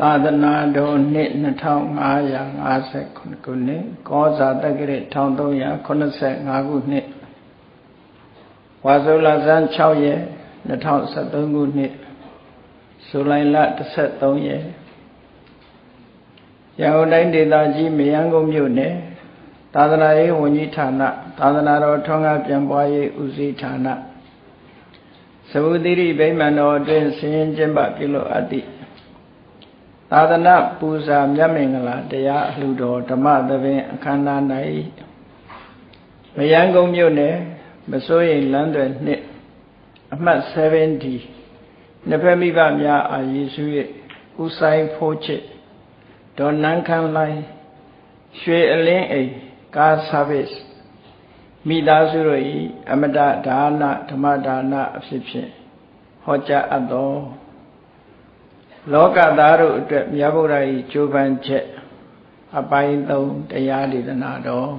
သာသနာတော်နှစ်2559ခုနှစ်ကောဇာတက္ကရာ1385ခုနှစ်ဝါဆိုလဇန်6ရက်2013ခုနှစ်ဇူလိုင်လ13ရက်ရန်ကုန်တိုင်းဒေသကြီးမယန်းကုန်းမြို့နယ်သာသနာရေးဝန်ကြီးဌာနသာသနာတော်ထွန်းကားပြန်ပွားရေးဦးစီးဌာနသဝုတိရိဗိမာန်တော်အတွင်းဆင်းရင်ကျင်းပပြုလို့အပ်သည့် သာသနာပူဇာမြတ်မင်္ဂလာတရားအလှူတော်ဓမ္မသဘင်အခမ်းအနား၌မယန်းကုန်းမြို့နယ်မစိုးရိမ်လမ်းတွေနှစ်အမှတ်70နှစ်ဖက်မိဘများအာရည်စု၍ဦးဆိုင်ဖိုးချစ်ဒေါ်နန်းခမ်းလိုင်းရွှေအလင်းအိမ်ကားဆာဗစ်မိသားစုတို့၏အမတဒါနဓမ္မဒါနအဖြစ်ဖြင့်ဟောကြားအပ်သော လောကသားတို့အတွက်မြတ်ဗုဒ္ဓ၏ကြိုးပမ်းချက်အပိုင်း3တရားဒေသနာတော်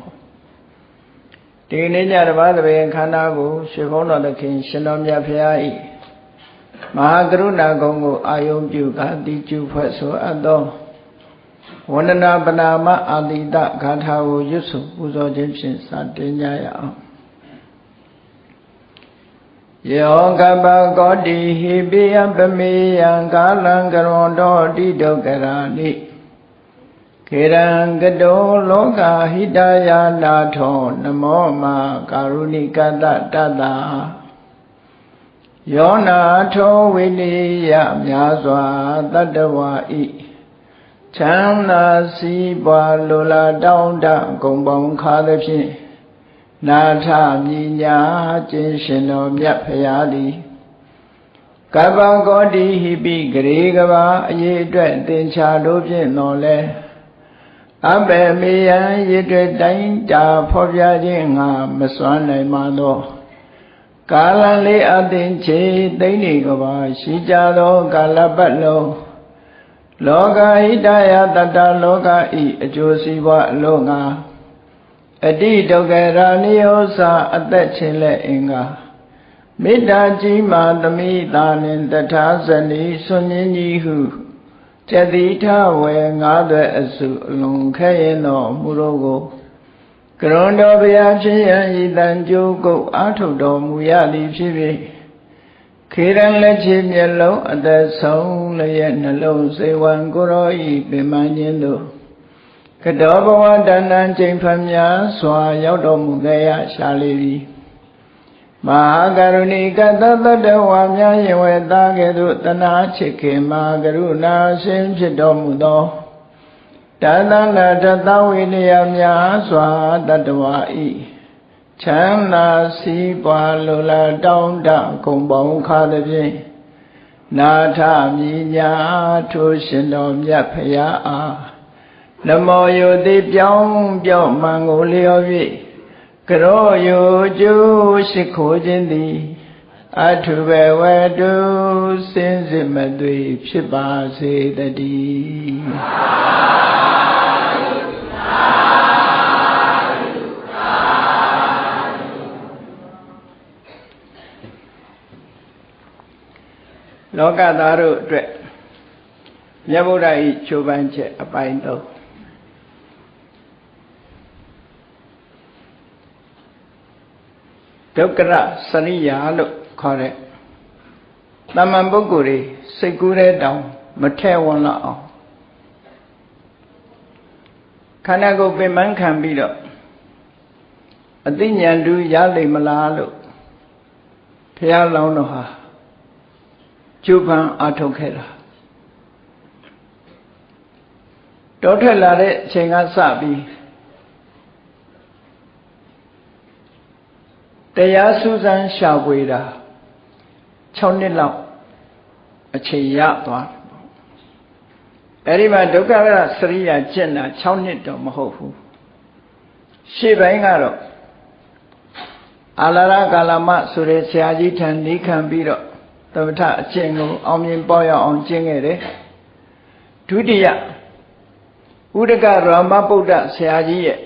ဒီနေ့ညတပါးသဘင်ခန္ဓာကိုရွှေဘုန်းတော်သခင်ရှင်တော်မြတ်ဖရာ၏မဟာကရုဏာကုံကိုအာယုံပြုကာတိကျုဖွဲ့ဆိုအပ်သောဝန္ဒနာပနာမအာတိတဂါထာကိုရွတ်ဆိုပူဇော်ခြင်းဖြင့်စတင်ကြရအောင် ယောကပကောတိဟိပိယပမေယံကာလံကရွန်တော်တိဒုက္ခရာနိခေရံကတောလောကဟိတယာနာထောနမောမာကာရုဏိကတတတယောနာထောဝိနိယများစွာတတ္တဝါဤချမ်းသာစည်းပွားလိုလားတောင်းတဂုံပေါင်းခါသဖြင့် နာထမြညာကျင်းရှင်တော်မြတ်ဖရာသည်ကပ္ပကောတိဟိပိဂရေကဘာအရေးအတွက်သင်္ချာတို့ဖြင့်တော်လဲအဘေမေယံရည်တွေ့တိုင်းတာဖော်ပြခြင်းငါမစွမ်းနိုင်ပါသောကာလလေးအသင်ချေသိမ့်နေကဘာရှိကြသောကာလပတ်လုံးလောကဟိတယတတလောကဤအကျိုးစီးပွားအလို့ငါ အတိဒုက္ခရာနိယောစာအသက်ချင်းလက်အင်္ဂါမေတ္တာကြီးမာသမိတာနှင့်တထာဇနီဆွန်ញင်းကြီးဟုကျတိထဝေငါးသွဲအစုအလုံးခဲရင်တော်မူတော့ကိုကရွန်တော်ဘုရားဖြစ်ရန်ဤတန်ကြိုးကုတ်အာထုတ်တော်မူရသည်ဖြစ်ဖြစ်ခေရန်လက်ချေမျက်လုံးအသက်ဆုံးလျက်နှလုံးစေဝံကိုရောဤပင်မခြင်းတို့ ကတောဘဝတဏ္ဍချိန်ဖန်များစွာရောက်တော်မူခဲ့ရရှာလေသည်မဟာကရုဏီကတသတ္တဝါများယဝေသားကဲ့သို့တနာချစ်ခင်မဟာကရုဏာရှင်ဖြစ်တော်မူသောတသန္တတသဝိနည်းများစွာတတ္တဝါဤချမ်းသာစည်းပွားလိုလားတောင်းတဂုံပေါင်းခါသည်ဖြင့်နာထမြညာထိုးရှင်တော်မြတ်ဖရာအား နမောယုတိပြောင်းပြောင်းမှန်ကိုလျော်၍ကရောယုကျိုးရှိခိုးခြင်းသည်အထုဘဝတုစင်စစ်မသွေဖြစ်ပါစေတည်းလောကသားတို့အတွက်မြတ်ဗုဒ္ဓ၏ချိုးပန်းချက်အပိုင်းတော့ ဒုက္ခရစရိယာလို့ခေါ်တဲ့တမန်ပုဂ္ဂိုလ်တွေစိတ်ကူးတဲ့တောင်မထဲ့ဝန်လောက်အောင်ခန္ဓာကိုယ်ပင်ပန်းခံပြီးတော့အသိဉာဏ်တူရလိမ့်မလားလို့ဘုရားလောင်းတော်ဟာကျုပ်ပန်းအထုတ်ခဲ့တာတောထွက်လာတဲ့အချိန်ကစပြီး တရားစူးစမ်းရှာဖွေတာ6နှစ်လောက်အချိန်ရသွားတယ်ပေါ့အဲဒီမှာဒုက္ခရစရိယာကျင့်တာ6နှစ်တော့မဟုတ်ဘူးရှေ့ပိုင်းကတော့အာလာရကာလမဆိုတဲ့ဆရာကြီးထံနေခံပြီးတော့သမထအကျင့်ကိုအောင်မြင်ပေါက်ရအောင်ကျင့်ခဲ့တယ်ဒုတိယဥဒကရမဗုဒ္ဓဆရာကြီးရဲ့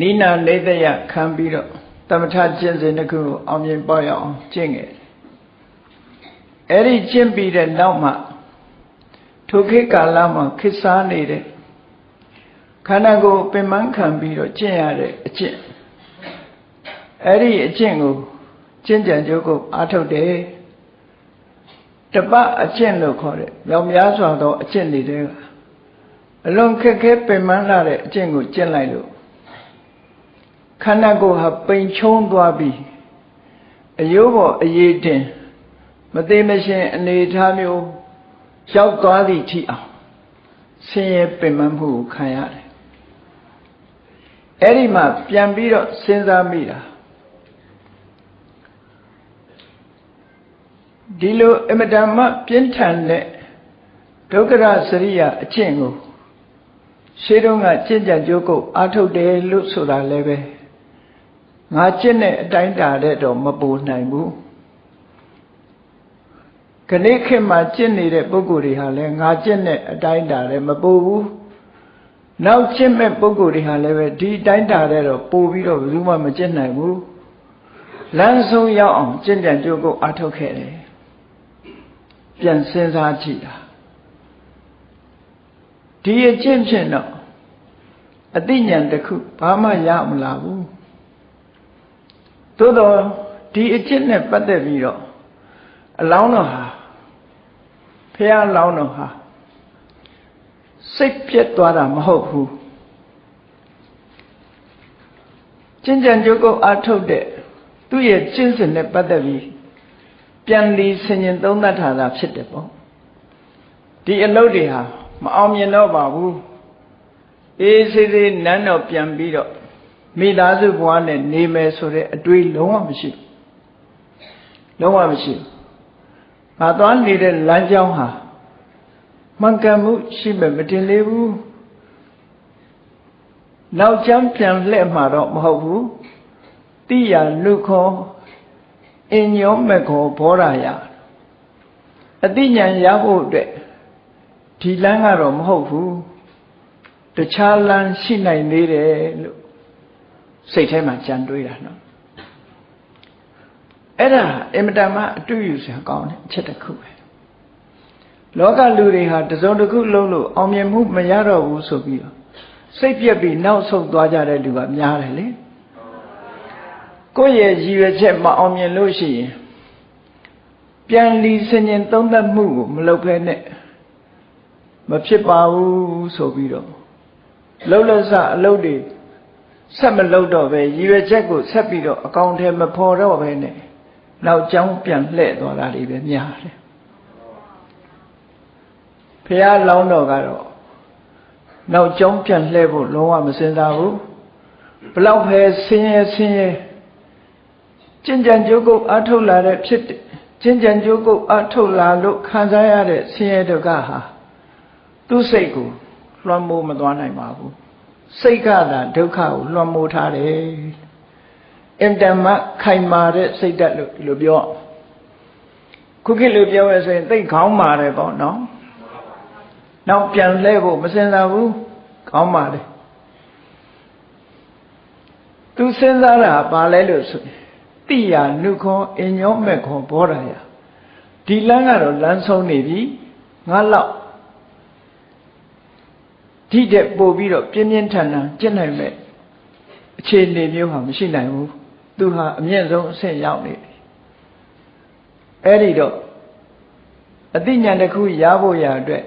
နိနာနေတယခံပြီးတော့သ မထကျင့်စဉ်တစ်ခုကိုအောင်မြင်ပေါက်ရအောင်ကျင့်ခဲ့အဲ့ဒီကျင့်ပြီးတဲ့နောက်မှဒထိုခေတ်ကာလမှာခေတ်စားနေတဲ့ခန္ဓာကိုယ်ပင်ပန်းခံပြီးတော့ကျင့်ရတဲ့အကျင့်အဲ့ဒီအကျင့်ကိုကျင့်ကြံကြိုးကိုအားထုတ်တယ်တပတ်အကျင့်လို့ခေါ်တယ်မြောင်များစွာသောအကျင့်တွေတဲ့အလွန်ခက်ခဲပင်ပန်းလာတဲ့အကျင့်ကိုကျင့်လိုက်လို့ ခန္ဓာကိုယ်ဟာပိန်ချုံးသွားပြီးအယိုးပေါ်အရေးတင်မသေးမရှင်အနေထားမျိုးရောက်သွားသည့်ထိအောင်ဆင်းရဲပင်ပန်းမှုကိုခံရတယ်အဲ့ဒီမှာပြန်ပြီးတော့စဉ်းစားမိတာဒီလိုအမတန်မှပြင်းထန်တဲ့ဒုက္ခရစရိယအကျင့်ကိုရှေးတုန်းကကျင့်ကြံကြိုးကုပ်အားထုတ်တယ်လို့ဆိုတာလည်းပဲ ငါကျင့်တဲ့အတိုင်းတာတဲ့တော့မပူနိုင်ဘူးခဏခေတ်မှာကျင့်နေတဲ့ပုဂ္ဂိုလ်တွေဟာလည်းငါကျင့်တဲ့အတိုင်းတာတဲ့မပူဘူးနောက်ကျင့်မဲ့ပုဂ္ဂိုလ်တွေဟာလည်းပဲဒီအတိုင်းတာတဲ့တော့ပို့ပြီးတော့ဘယ်သူမှမကျင့်နိုင်ဘူးလမ်းဆုံးရောက်အောင်ကျင့်ကြံကြိုးကုပ်အားထုတ်ခဲ့တယ်ပြန်စဉ်းစားကြည့်တာဒီအကျင့်ဖြင့်တော့အသိဉာဏ်တစ်ခုဘာမှရမလာဘူး သို့တော့ဒီအကျင့်နဲ့ပတ်သက်ပြီးတော့အလောင်းတော်ဟာဖះအလောင်းတော်ဟာစိတ်ပြက်သွားတာမဟုတ်ဘူးကျင့်ကြံကြုတ်ကုတ်အားထုတ်တဲ့သူ့ရဲ့ကျင့်စဉ်နဲ့ပတ်သက်ပြီးပြန်လီဆင်ញင်သုံးသပ်ထားတာဖြစ်တယ်ပေါ့ဒီအလုပ်တွေဟာမအောင်မြင်တော့ပါဘူးအေးစေးစေးနန်းတော့ပြန်ပြီးတော့ မိသားစုဘဝနဲ့နေမယ်ဆိုတဲ့အတွေးလုံးဝမရှိလုံးဝမရှိ။ငါသွားနေတဲ့လမ်းကြောင်းဟာမှန်ကန်မှုရှိမယ်မတင်သေးဘူး။နောက်ကျမ်းပြန်လှည့်မှာတော့မဟုတ်ဘူး။တိယလူခောအညောမခောဘောရာယအတိညာရဖို့အတွက်ဒီလမ်းကတော့မဟုတ်ဘူးတခြားလမ်းရှိနိုင်သေးတယ်လို့ စိတ်ထဲမှာကြံတွေးတာနော်အဲ့ဒါအင်မတန်မှအတွေ့အကြုံကောင်းတဲ့အချက်တစ်ခုပဲလောကလူတွေဟာတစုံတစ်ခုလုံးလို့အောင်မြင်မှုမရတော့ဘူးဆိုပြီးတော့စိတ်ပြက်ပြီးနောက်ဆုတ်သွားကြတဲ့လူကများတယ်လေကိုယ့်ရဲ့ရည်ရွယ်ချက်မအောင်မြင်လို့ရှိရင်ပြန်လီစင်ရင်သုံးသပ်မှုကိုမလုပ်ဘဲနဲ့မဖြစ်ပါဘူးဆိုပြီးတော့လှုပ်လှဆအလုပ်တွေ ဆက်မလုပ်တော့ပဲရည်ရွယ်ချက်ကိုဆက်ပြီးတော့အကောင်ထဲမဖော်တော့ပဲနဲ့နောက်ကျောင်းပြန်လှည့်သွားတာတွေပဲများတယ်ဖះလောင်းတော်ကတော့နောက်ကျောင်းပြန်လှည့်ဖို့လုံးဝမစင်စားဘူးဘလောက်ပဲဆင်းရဲဆင်းရဲကျင့်ကြံကြိုးကုပ်အထုတ်လာတဲ့ဖြစ်ကျင့်ကြံကြိုးကုပ်အထုတ်လာလို့ခံစားရတဲ့ဆင်းရဲဒုက္ခဟာသူ့စိတ်ကိုလွှမ်းမိုးမသွားနိုင်ပါဘူး စိတ်ကသာဒုက္ခကိုလွှမ်းမိုးထားတယ်အင်တမခိုင်မာတဲ့စိတ်ဓာတ်လို့ဒီလိုပြောခုခေတ်လိုပြောရဆိုရင်သိခေါင်းမာတယ်ပေါ့နော်နောက်ပြန်လဲဖို့မစင်စားဘူးခေါင်းမာတယ်သူစဉ်းစားတာပါလဲလို့ဆိုရင်တိယာနုခောအညောမဲ့ခောဘောဓာယဒီလမ်းကတော့လမ်းဆုံးနေပြီငါလောက် ဒီတဲ့ပို့ပြီးတော့ပြင်းပြင်းထန်ထန်ကျင့်နိုင်မဲ့အခြေအနေမျိုးဟာမရှိနိုင်ဘူးသူဟာအမြင့်ဆုံးအဆင့်ရောက်နေပြီအဲ့ဒီတော့အသိဉာဏ်တစ်ခုရဖို့ရအတွက်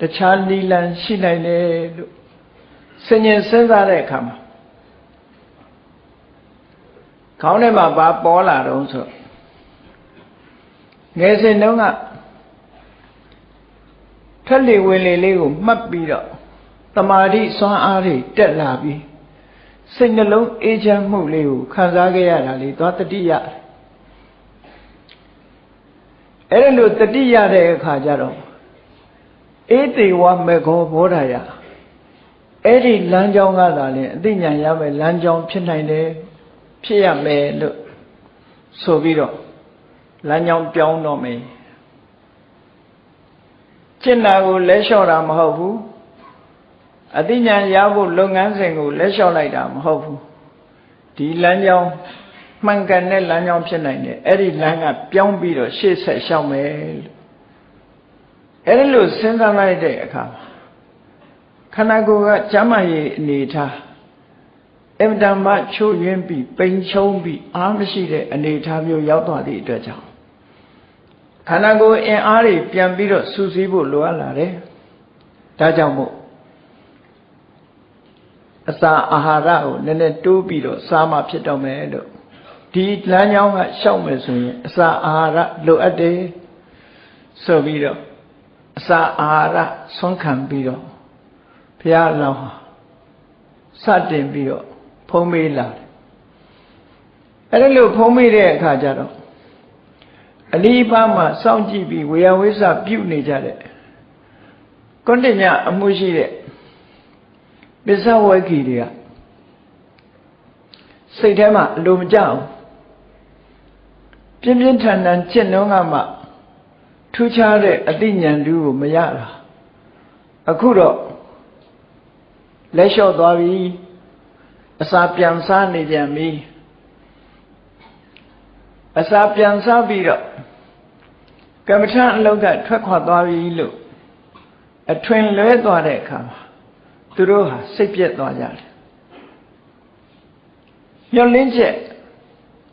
တခြားနီလန်ရှိနိုင်တယ်လို့စဉ္ញစဉ်းစားတဲ့အခါမှာခေါင်းထဲမှာဘာပေါ်လာတော့ဆိုငယ်စဉ်တုန်းကထက်လေဝင်လေလေးကိုမှတ်ပြီးတော့ တမာတိစွမ်းအားတွေတက်လာပြီးစိတ်နှလုံးအေးချမ်းမှုလေးကိုခံစားခဲ့ရတာလေသွားတတိယအဲ့ဒါလို့တတိယတဲ့အခါကျတော့အေးတေဝမေခောဘောဓာယအဲ့ဒီလမ်းကြောင်းကသာလေအသိဉာဏ်ရမယ်လမ်းကြောင်းဖြစ်နိုင်တယ်ဖြစ်ရမယ်လို့ဆိုပြီးတော့လမ်းကြောင်းပြောင်းတော့မယ်ကျင့်တာကိုလဲလျှော့တာမဟုတ်ဘူး အသိဉာဏ်ရဖို့လုပ်ငန်းစဉ်ကိုလက်လျှော့လိုက်တာမဟုတ်ဘူးဒီလမ်းကြောင်းမှန်ကန်တဲ့လမ်းကြောင်းဖြစ်နိုင်တယ်အဲ့ဒီလမ်းကပြောင်းပြီးတော့ရှေ့ဆက်လျှောက်မယ်လို့အဲ့ဒါလို့စဉ်းစားလိုက်တဲ့အခါမှာခန္ဓာကိုယ်ကကျမ်းမာရေးအနေထားအင်တန်မှချို့ယွင်းပြီးပိန်ချုံပြီးအားမရှိတဲ့အနေထားမျိုးရောက်သွားသည့်အတွက်ကြောင့်ခန္ဓာကိုယ်အင်အားတွေပြန်ပြီးတော့စူးစီးဖို့လိုအပ်လာတယ်။ဒါကြောင့်မို့ အစာအာဟာရကိုနည်းနည်းတိုးပြီးတော့စားမှဖြစ်တော့မယ်လို့ဒီလမ်းကြောင်းကရှောက်မယ်ဆိုရင်အစာအာဟာရလိုအပ်တယ်ဆိုပြီးတော့အစာအာဟာရဆွမ်းခံပြီးတော့ဘုရားလောင်းဟာစတင်ပြီးတော့ဖုံးမေးလာတယ်အဲ့ဒါလို့ဖုံးမေးတဲ့အခါကျတော့အနိပါမှာစောင့်ကြည့်ပြီးဝေယဝိသပြုနေကြတဲ့ကွန်တညအမှုရှိတဲ့ ပစ္စဝေခိတွေကစိတ်ထဲမှာအလိုမကျအောင်ပြင်းပြင်းထန်ထန်จิตနှုံးကမှထူးခြားတဲ့အသိဉာဏ်တူကိုမရတာအခုတော့လက်လျှော့သွားပြီအစာပြန်စားနေပြန်ပြီအစာပြန်စားပြီးတော့ကမ္မထအလောက်ကထွက်ခွာသွားပြီလို့အထွင်လွဲသွားတဲ့အခါမှာ သူတို့ဟာစိတ်ပြက်သွားကြတယ်ညှော်လင်းချက်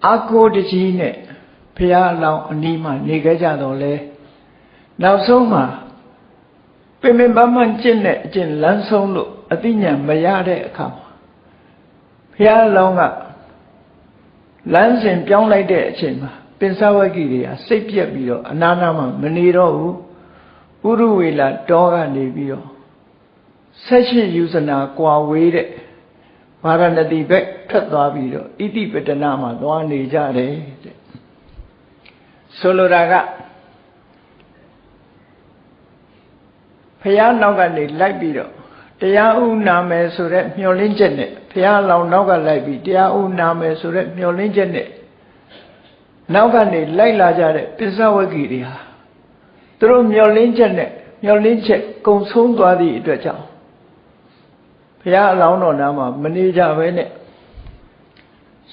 အာကိုတကြီးနဲ့ဖះအလောင်းအနီးမှာနေခဲ့ကြတော့လဲနောက်ဆုံးမှာပင်ပင်ပန်းပန်းကျင့်တဲ့အကျင့်လမ်းဆုံးလို့အသိဉာဏ်မရတဲ့အခါမှာဘုရားအလောင်းကလမ်းစဉ်ပြောင်းလိုက်တဲ့အချိန်မှာပင်စဝဂီတွေကစိတ်ပြက်ပြီးတော့အနာနာမှာမနေတော့ဘူးဥရဝေလာတောကနေပြီးတော့ ဆက်ရှိယူဇနာကွာဝေးတဲ့ဗာရဏတိဘက်ထွက်သွားပြီးတော့ဣတိပတနာမှာသွားနေကြတယ်တဲ့ဆိုလိုတာကဖះနောက်ကနေလိုက်ပြီးတော့တရားဥနာမယ်ဆိုတဲ့မျှော်လင့်ချက်နဲ့ဘုရားလောင်နောက်ကလိုက်ပြီးတရားဥနာမယ်ဆိုတဲ့မျှော်လင့်ချက်နဲ့နောက်ကနေလိုက်လာကြတဲ့ပစ္စဝဂီတွေဟာသူတို့မျှော်လင့်ချက်နဲ့မျှော်လင့်ချက်ကုံဆုံးသွားသည့်အတွက်ကြောင့် ဘုရားအလောင်းတော်နာမှာမနေကြဘဲနဲ့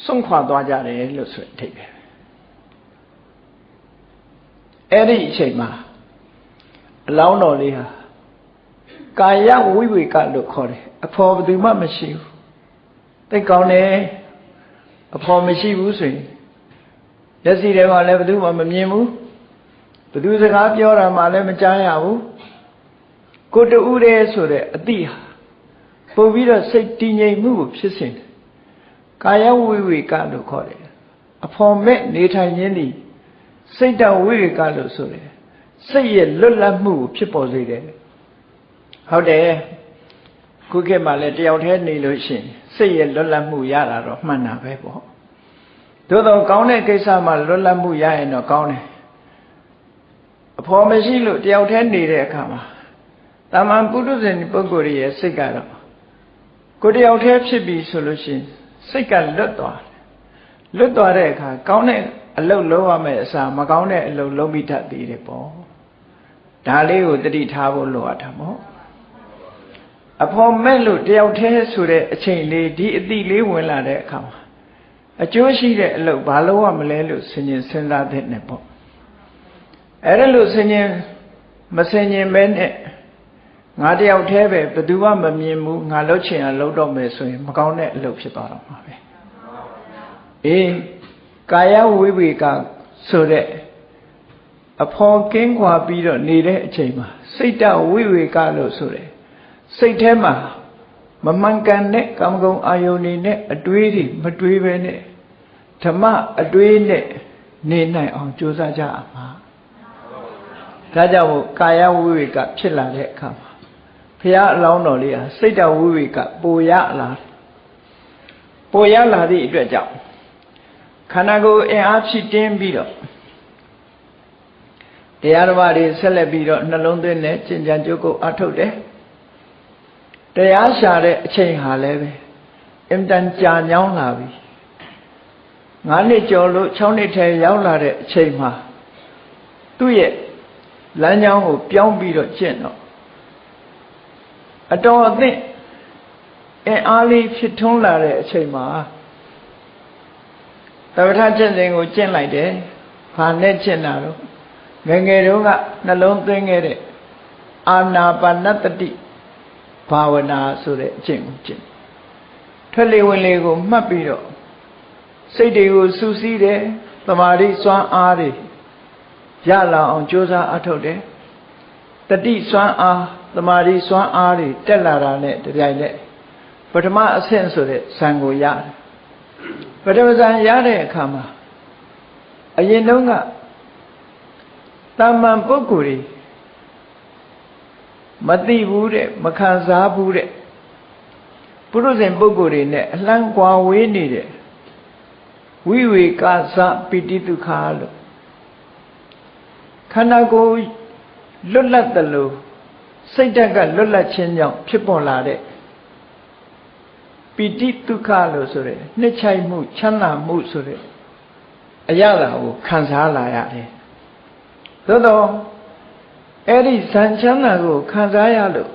ဆုံးခွာသွားကြတယ်လို့ဆိုအထိပ်ပဲအဲ့ဒီအချိန်မှာအလောင်းတော်လေးဟာကာယဝိဝေကလို့ခေါ်တယ်အဖော်ဘယ်သူမှမရှိဘူးသိကောင်းတယ်အဖော်မရှိဘူးဆိုရင်လက်စီထဲမှာလည်းဘယ်သူမှမမြင်ဘူးဘယ်သူစကားပြောတာမှလည်းမကြားရဘူးကိုတူးတယ်ဆိုတဲ့အတိဟာ ပို့ပြီးတော့စိတ်တည်ငြိမ်မှုကိုဖြစ်စေတယ်ကာယဝိဝေကလို့ခေါ်တယ်အဖော်မဲ့နေထိုင်ခြင်းသည်စိတ်တဝိဝေကလို့ဆိုတယ်စိတ်ရဲ့လွတ်လပ်မှုကိုဖြစ်ပေါ်စေတယ်ဟုတ်တယ်ခုခေတ်မှာလည်းတယောက်တည်းနေလို့ရှိရင်စိတ်ရဲ့လွတ်လပ်မှုရတာတော့မှန်တာပဲပေါ့သို့တော့ကောင်းတဲ့ကိစ္စမှာလွတ်လပ်မှုရရင်တော့ကောင်းတယ်အဖော်မရှိလို့တယောက်တည်းနေတဲ့အခါမှာတာမန်ပုထုဇဉ်ပုဂ္ဂိုလ်ရဲ့စိတ်ကတော့ ကိုတယောက်တည်းဖြစ်ပြီဆိုလို့ရှိရင်စိတ်ကလွတ်သွားတယ်လွတ်သွားတဲ့အခါကောင်းတဲ့အလုပ်လုပ်ရမယ့်အစားမကောင်းတဲ့အလုပ်လုပ်မိတတ်သေးတယ်ပေါ့ဒါလေးကိုတတိထားဖို့လိုအပ်တာပေါ့အဖော်မဲ့လို့တယောက်တည်းဆိုတဲ့အချိန်လေးဒီအတိလေးဝင်လာတဲ့အခါမှာအကျိုးရှိတဲ့အလုပ်ဘာလို့ရမလဲလို့ဆင်ញင်စဉ်းစားတဲ့နဲ့ပေါ့အဲ့ဒါလို့ဆင်ញင်မဆင်ញင်ပဲနဲ့ ငါတယောက်တည်းပဲဘယ်သူမှမမြင်ဘူးငါလှုပ်ချင်အောင်လှုပ်တော့မယ်ဆိုရင်မကောင်းတဲ့အလုပ်ဖြစ်သွားတော့မှာပဲအေးကာယဝိဝေကဆိုတဲ့အဖော်ကင်းကွာပြီးတော့နေတဲ့အချိန်မှာစိတ်တဝိဝေကလို့ဆိုတယ်စိတ်ထဲမှာမမှန်ကန်တဲ့ကာမဂုဏ်အာယုန်တွေနဲ့အတွေးတွေမတွေးပဲနဲ့ဓမ္မအတွေးနဲ့နေနိုင်အောင်ကြိုးစားကြအောင်ပါဒါကြောင့်မို့ကာယဝိဝေကဖြစ်လာတဲ့အခါမှာ ဘုရားအလောင်းတော်လေးဟာစိတ်တဝိဝေကပိုရလာပိုရလာသည့်အတွက်ကြောင့်ခန္ဓာကိုယ်အင်အားဖြစ်တင်းပြီးတော့တရားဓမ္မတွေဆက်လက်ပြီးတော့နှလုံးသွင်းနဲ့ကျင့်ကြံကြိုးကိုအထုတ်တယ်တရားရှာတဲ့အချိန်ဟာလည်းပဲအင်တန်ကြာညောင်းလာပြီ၅နှစ်ကျော်လို့၆နှစ်ထဲရောက်လာတဲ့အချိန်မှာသူ့ရဲ့လမ်းကြောင်းကိုပြောင်းပြီးတော့ကျင့်တော့ အတော်အသင့်အင်အားလေးဖြစ်ထွန်းလာတဲ့အချိန်မှာသဗ္ဗထကျင့်စဉ်ကိုကျင့်လိုက်တယ်။ဘာနဲ့ကျင့်တာတော့ငငယ်တုန်းကနှလုံးသွင်းခဲ့တဲ့အာနာပါနတတိဘာဝနာဆိုတဲ့အကျင့်ကိုကျင့်ထွက်လေဝင်လေကိုမှတ်ပြီးတော့စိတ်တွေကိုစူးစီးတယ်တမာတိစွမ်းအားတွေရလာအောင်ကြိုးစားအထောက်တယ်တတိစွမ်းအား တမာတိစွမ်းအားတွေတက်လာတာနဲ့တပြိုင်နက်ပထမအဆင့်ဆိုတဲ့ဇံကိုရတယ်ပထမဇံရတဲ့အခါမှာအရင်တုန်းကတာမန်ပုဂ္ဂိုလ်တွေမသိဘူးတဲ့မခံစားဘူးတဲ့ပုရုဇဉ်ပုဂ္ဂိုလ်တွေနဲ့အလန်းကွာဝေးနေတဲ့ဝိဝေကသပိတိဒုက္ခလို့ခန္ဓာကိုယ်လွတ်လပ်တယ်လို့ စိတ်ဓာတ်ကလွတ်လပ်ခြင်းကြောင့်ဖြစ်ပေါ်လာတဲ့ပိတိဒုက္ခလို့ဆိုရဲနှစ်ချိုက်မှုချမ်းသာမှုဆိုတဲ့အရာလာကိုခံစားလာရတယ်သို့တော့အဲ့ဒီဇန်ချမ်းသာကိုခံစားရလို့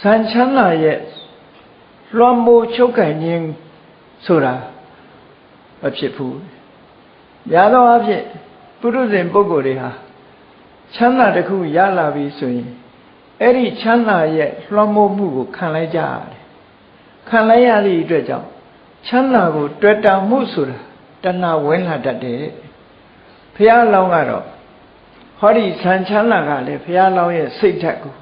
ဇန်ချမ်းသာရဲ့လွှမ်းမိုးချုပ်ကင်ခြင်းဆိုတာမဖြစ်ဘူး။များသောအားဖြင့်ပုရုဇဉ်ပုဂ္ဂိုလ်တွေဟာချမ်းသာတစ်ခုရလာပြီဆိုရင် အဲ့ဒီချမ်းသာရဲ့လွှမ်းမိုးမှုကိုခံလိုက်ကြရတယ်။ခံလိုက်ရသည့်အတွက်ကြောင့်ချမ်းသာကိုတွေ့တာမှုဆိုတာတဏှာဝင်လာတတ်တယ်။ဘုရားလောင်းကတော့ဟောဒီဆံချမ်းသာကလည်းဘုရားလောင်းရဲ့စိတ်ဓာတ်ကို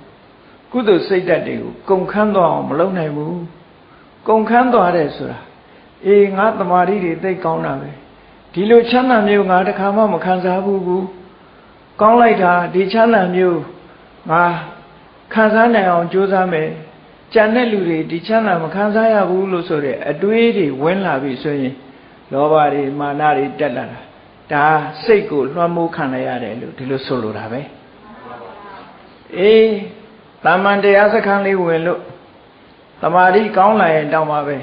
ကုသိုလ်စိတ်ဓာတ်တွေကိုကုန်ခန်းသွားအောင်မလုပ်နိုင်ဘူး။ကုန်ခန်းသွားတယ်ဆိုတာအေးငါတမာရီတွေသိကောင်းတာပဲဒီလိုချမ်းသာမျိုးငါတခါမှမခံစားဘူးဘူးကောင်းလိုက်တာဒီချမ်းသာမျိုးငါ ခံစားနိုင်အောင်ကြိုးစားမယ်ကြံတဲ့လူတွေဒီချမ်းသာမခံစားရဘူးလို့ဆိုတဲ့အတွေးတွေဝင်လာပြီဆိုရင်လောဘတွေမာနတွေတက်လာတာဒါစိတ်ကိုလွှမ်းမိုးခံရရတယ်လို့ဒီလိုဆိုလိုတာပဲအေးတာမန်တရားစခန်းလေးဝင်လို့တမာတိကောင်းလာရင်တောင်းပါပဲ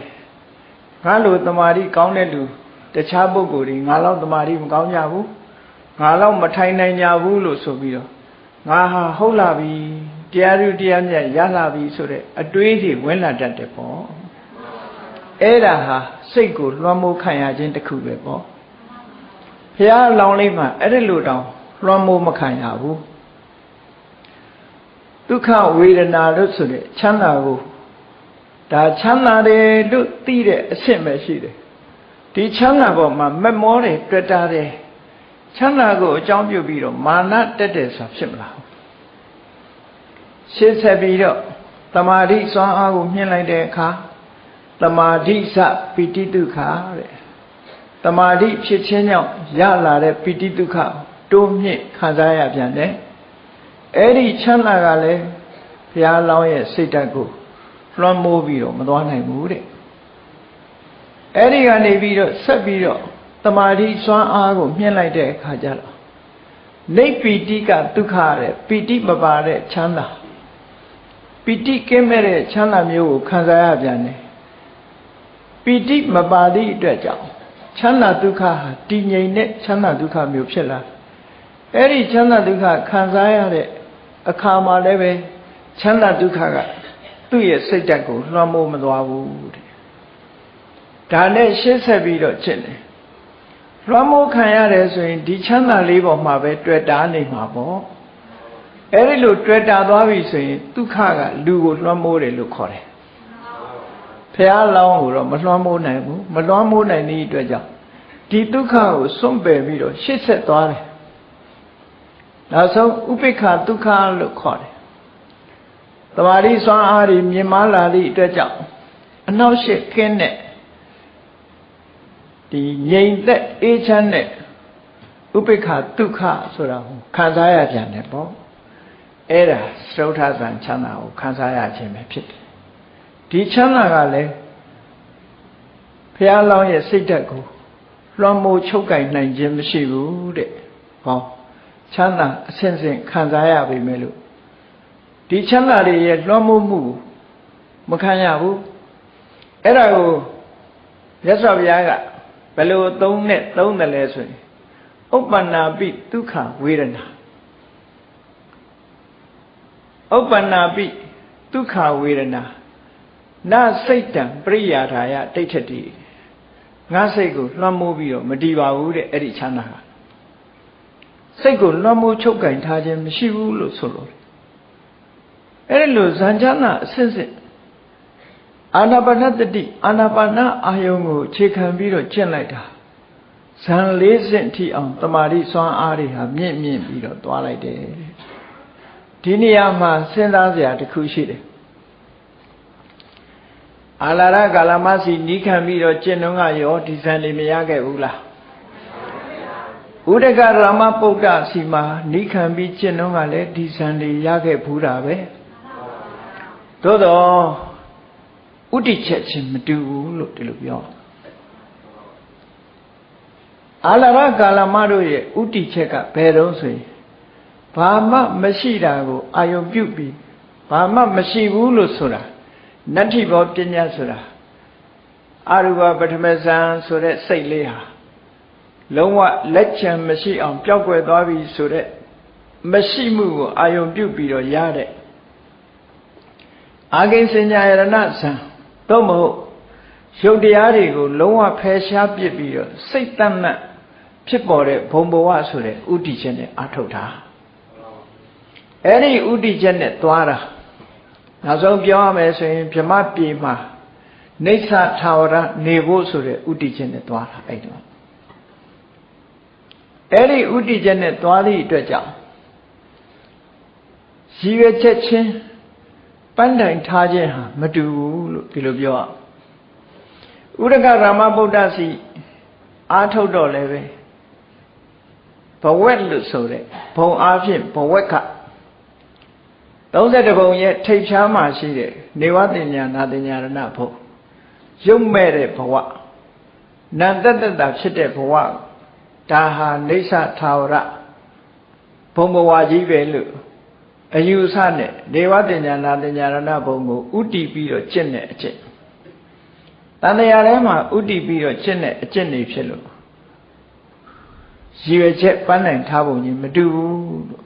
ငါလိုတမာတိကောင်းတဲ့လူတခြားပုဂ္ဂိုလ်တွေငါလောက်တမာတိမကောင်းကြဘူးငါလောက်မထိုင်နိုင်ကြဘူးလို့ဆိုပြီးတော့ငါဟာဟုတ်လာပြီ တရားဥတရားမြတ်ရလာပြီဆိုတဲ့အတွေးတွေဝင်လာတတ်တယ်ပေါ့အဲ့ဒါဟာစိတ်ကိုလွှမ်းမိုးခံရခြင်းတစ်ခုပဲပေါ့ဘုရားလောင်းလေးမှာအဲ့ဒီလိုတောင်လွှမ်းမိုးမခံရဘူးဒုက္ခဝေဒနာလို့ဆိုတဲ့ချမ်းသာကိုဒါချမ်းသာတယ်လို့သိတဲ့အဆင့်ပဲရှိတယ်ဒီချမ်းသာပေါ်မှာမမောတယ်တွေ့တာတယ်ချမ်းသာကိုအကြောင်းပြုပြီးတော့မာနတက်တယ်ဆိုတာဖြစ်မလား ရှင်းဆက်ပြီးတော့တမာတိစွမ်းအားကိုမြင့်လိုက်တဲ့အခါတမာတိစပိတိဒုက္ခတဲ့တမာတိဖြစ်ခြင်းကြောင့်ရလာတဲ့ပိတိဒုက္ခတိုးမြင့်ခံစားရပြန်တယ်အဲ့ဒီချမ်းသာကလည်းဘုရားလောင်းရဲ့စိတ်ဓာတ်ကိုလွှမ်းမိုးပြီးတော့မသွားနိုင်ဘူးတဲ့အဲ့ဒီကနေပြီးတော့ဆက်ပြီးတော့တမာတိစွမ်းအားကိုမြင့်လိုက်တဲ့အခါကျတော့နေပီတိကဒုက္ခတဲ့ပီတိမပါတဲ့ချမ်းသာ ပီတိကင်းမဲ့တဲ့ချမ်းသာမျိုးကိုခံစားရပြန်တယ်ပီတိမပါသည့်အတွက်ကြောင့်ချမ်းသာဒုက္ခဟာတည်ငြိမ်တဲ့ချမ်းသာဒုက္ခမျိုးဖြစ်လာအဲ့ဒီချမ်းသာဒုက္ခခံစားရတဲ့အခါမှာလည်းပဲချမ်းသာဒုက္ခကသူ့ရဲ့စိတ်ဓာတ်ကိုလွှမ်းမိုးမသွားဘူးတဲ့ဒါနဲ့ရှင်းဆက်ပြီးတော့ဖြစ်တယ်လွှမ်းမိုးခံရတယ်ဆိုရင်ဒီချမ်းသာလေးပေါ်မှာပဲတွေ့တာနေမှာပေါ့ အဲ့ဒီလိုတွေ့တာသွားပြီဆိုရင်ဒုက္ခကလူကိုလွှမ်းမိုးတယ်လို့ခေါ်တယ်ဖះလောင်းကိုတော့မလွှမ်းမိုးနိုင်ဘူးမလွှမ်းမိုးနိုင်တဲ့အတွက်ကြောင့်ဒီဒုက္ခကိုစွန့်ပယ်ပြီးတော့ရှစ်ဆက်သွားတယ်နောက်ဆုံးဥပိ္ပခဒုက္ခလို့ခေါ်တယ်တမာရီစွမ်းအားတွေမြင်မာလာသည့်အတွက်ကြောင့်အနောက်ရှစ်ခင်းတဲ့ဒီငြိမ်သက်အေးချမ်းတဲ့ဥပိ္ပခဒုက္ခဆိုတာကိုခံစားရပြန်တယ်ပေါ့ အဲ့ဒါသုထသံချမ်းသာကိုခံစားရခြင်းပဲဖြစ်တယ်ဒီချမ်းသာကလည်းဘုရားလောင်းရဲ့စိတ်ဓာတ်ကိုလွှမ်းမိုးချုပ်ကင်နိုင်ခြင်းမရှိဘူးတဲ့ဟောချမ်းသာအစဉ်စဉ်ခံစားရပြီမဲ့လို့ဒီချမ်းသာတွေရဲ့လွှမ်းမိုးမှုမခံရဘူးအဲ့ဒါကိုရသော်ဘုရားကဘယ်လိုသုံးနဲ့သုံးတယ်လဲဆိုရင်ဥပ္ပန္နာပိဒုက္ခဝေဒနာ ဥပ္ပန္နာပိဒုက္ခဝေဒနာနာစိတ်တံပရိယာထာယတိဋ္ဌတိငါစိတ်ကိုလွှမ်းမိုးပြီးတော့မတည်ပါဘူးတဲ့အဲ့ဒီချမ်းသာကစိတ်ကိုလွှမ်းမိုးချုပ်ကင်ထားခြင်းမရှိဘူးလို့ဆိုလို့အဲ့ဒီလိုဇန်ချမ်းသာအစစ်စစ်အာနာပါနတတိအာနာပါနအာယုံကိုခြေခံပြီးတော့ကျင့်လိုက်တာဇန်လေးစင့်ထိအောင်တမာတိစွမ်းအားတွေဟာမြင့်မြင့်ပြီးတော့သွားလိုက်တယ် ဒီနေရာမှာစဉ်းစားစရာတစ်ခုရှိတယ်အာလာရကာလမစီနီးခံပြီးတော့ကျင့်တော့ကရောဒီဇန်တွေမရခဲ့ဘူးလားဥဒကရမပုဒ္ဒစီမှာနီးခံပြီးကျင့်တော့ကလည်းဒီဇန်တွေရခဲ့ဘူးတာပဲသို့တော့ဥတည်ချက်ချင်းမတူဘူးလို့ဒီလိုပြောအာလရကာလမတို့ရဲ့ဥတည်ချက်ကဘယ်တော့ဆိုရင် ဘာမှမရှိတာကိုအာယုံပြုတ်ပြီးဘာမှမရှိဘူးလို့ဆိုတာနတ္ထိဘောပညာဆိုတာအရူပပထမဇန်ဆိုတဲ့စိတ်လေးဟာလုံးဝလက်ချံမရှိအောင်ပျောက်ကွယ်သွားပြီဆိုတဲ့မရှိမှုကိုအာယုံပြုတ်ပြီးတော့ရတဲ့အာကိဉ္စညာယရဏဇံသို့မဟုတ်ရုပ်တရားတွေကိုလုံးဝဖယ်ရှားပစ်ပြီးတော့စိတ်တတ်မှတ်ဖြစ်ပေါ်တဲ့ဘုံဘဝဆိုတဲ့ဥတီချက်နဲ့အထုတ်တာ အဲ့ဒီဥတီချက်နဲ့သွားတာနောက်ဆုံးပြောရမယ်ဆိုရင်ဗြမပြေမှာနေသထာဝရနေဖို့ဆိုတဲ့ဥတီချက်နဲ့သွားတာအဲ့တော့အဲ့ဒီဥတီချက်နဲ့သွားသည့်အတွက်ကြောင့်ရည်ရွယ်ချက်ချင်းပန်းတိုင်ထားခြင်းဟာမတူဘူးလို့ဒီလိုပြောရဥရကရာမဗုဒ္ဓစီအာထုတ်တော့လည်းပဲဘဝက်လို့ဆိုတဲ့ဘုံအားဖြင့်ဘဝက်က 32ဘုံရဲ့ထိပ်ဖြားမှာရှိတဲ့နေဝတင်ညာနာတင်ညာရဏဘုံရုပ်မဲ့တဲ့ဘဝနန္တတတဖြစ်တဲ့ဘဝဒါဟာနေဆထာဝရဘုံဘဝကြီးပဲလို့အယူဆနဲ့ဒေဝတင်ညာနာတင်ညာရဏဘုံကိုဥတီပြီးတော့ကျင့်တဲ့အကျင့်တန်တရားထဲမှာဥတီပြီးတော့ကျင့်တဲ့အကျင့်တွေဖြစ်လို့ရည်ရွယ်ချက်ပန်းနိုင်ထားပုံကြီးမတူဘူးလို့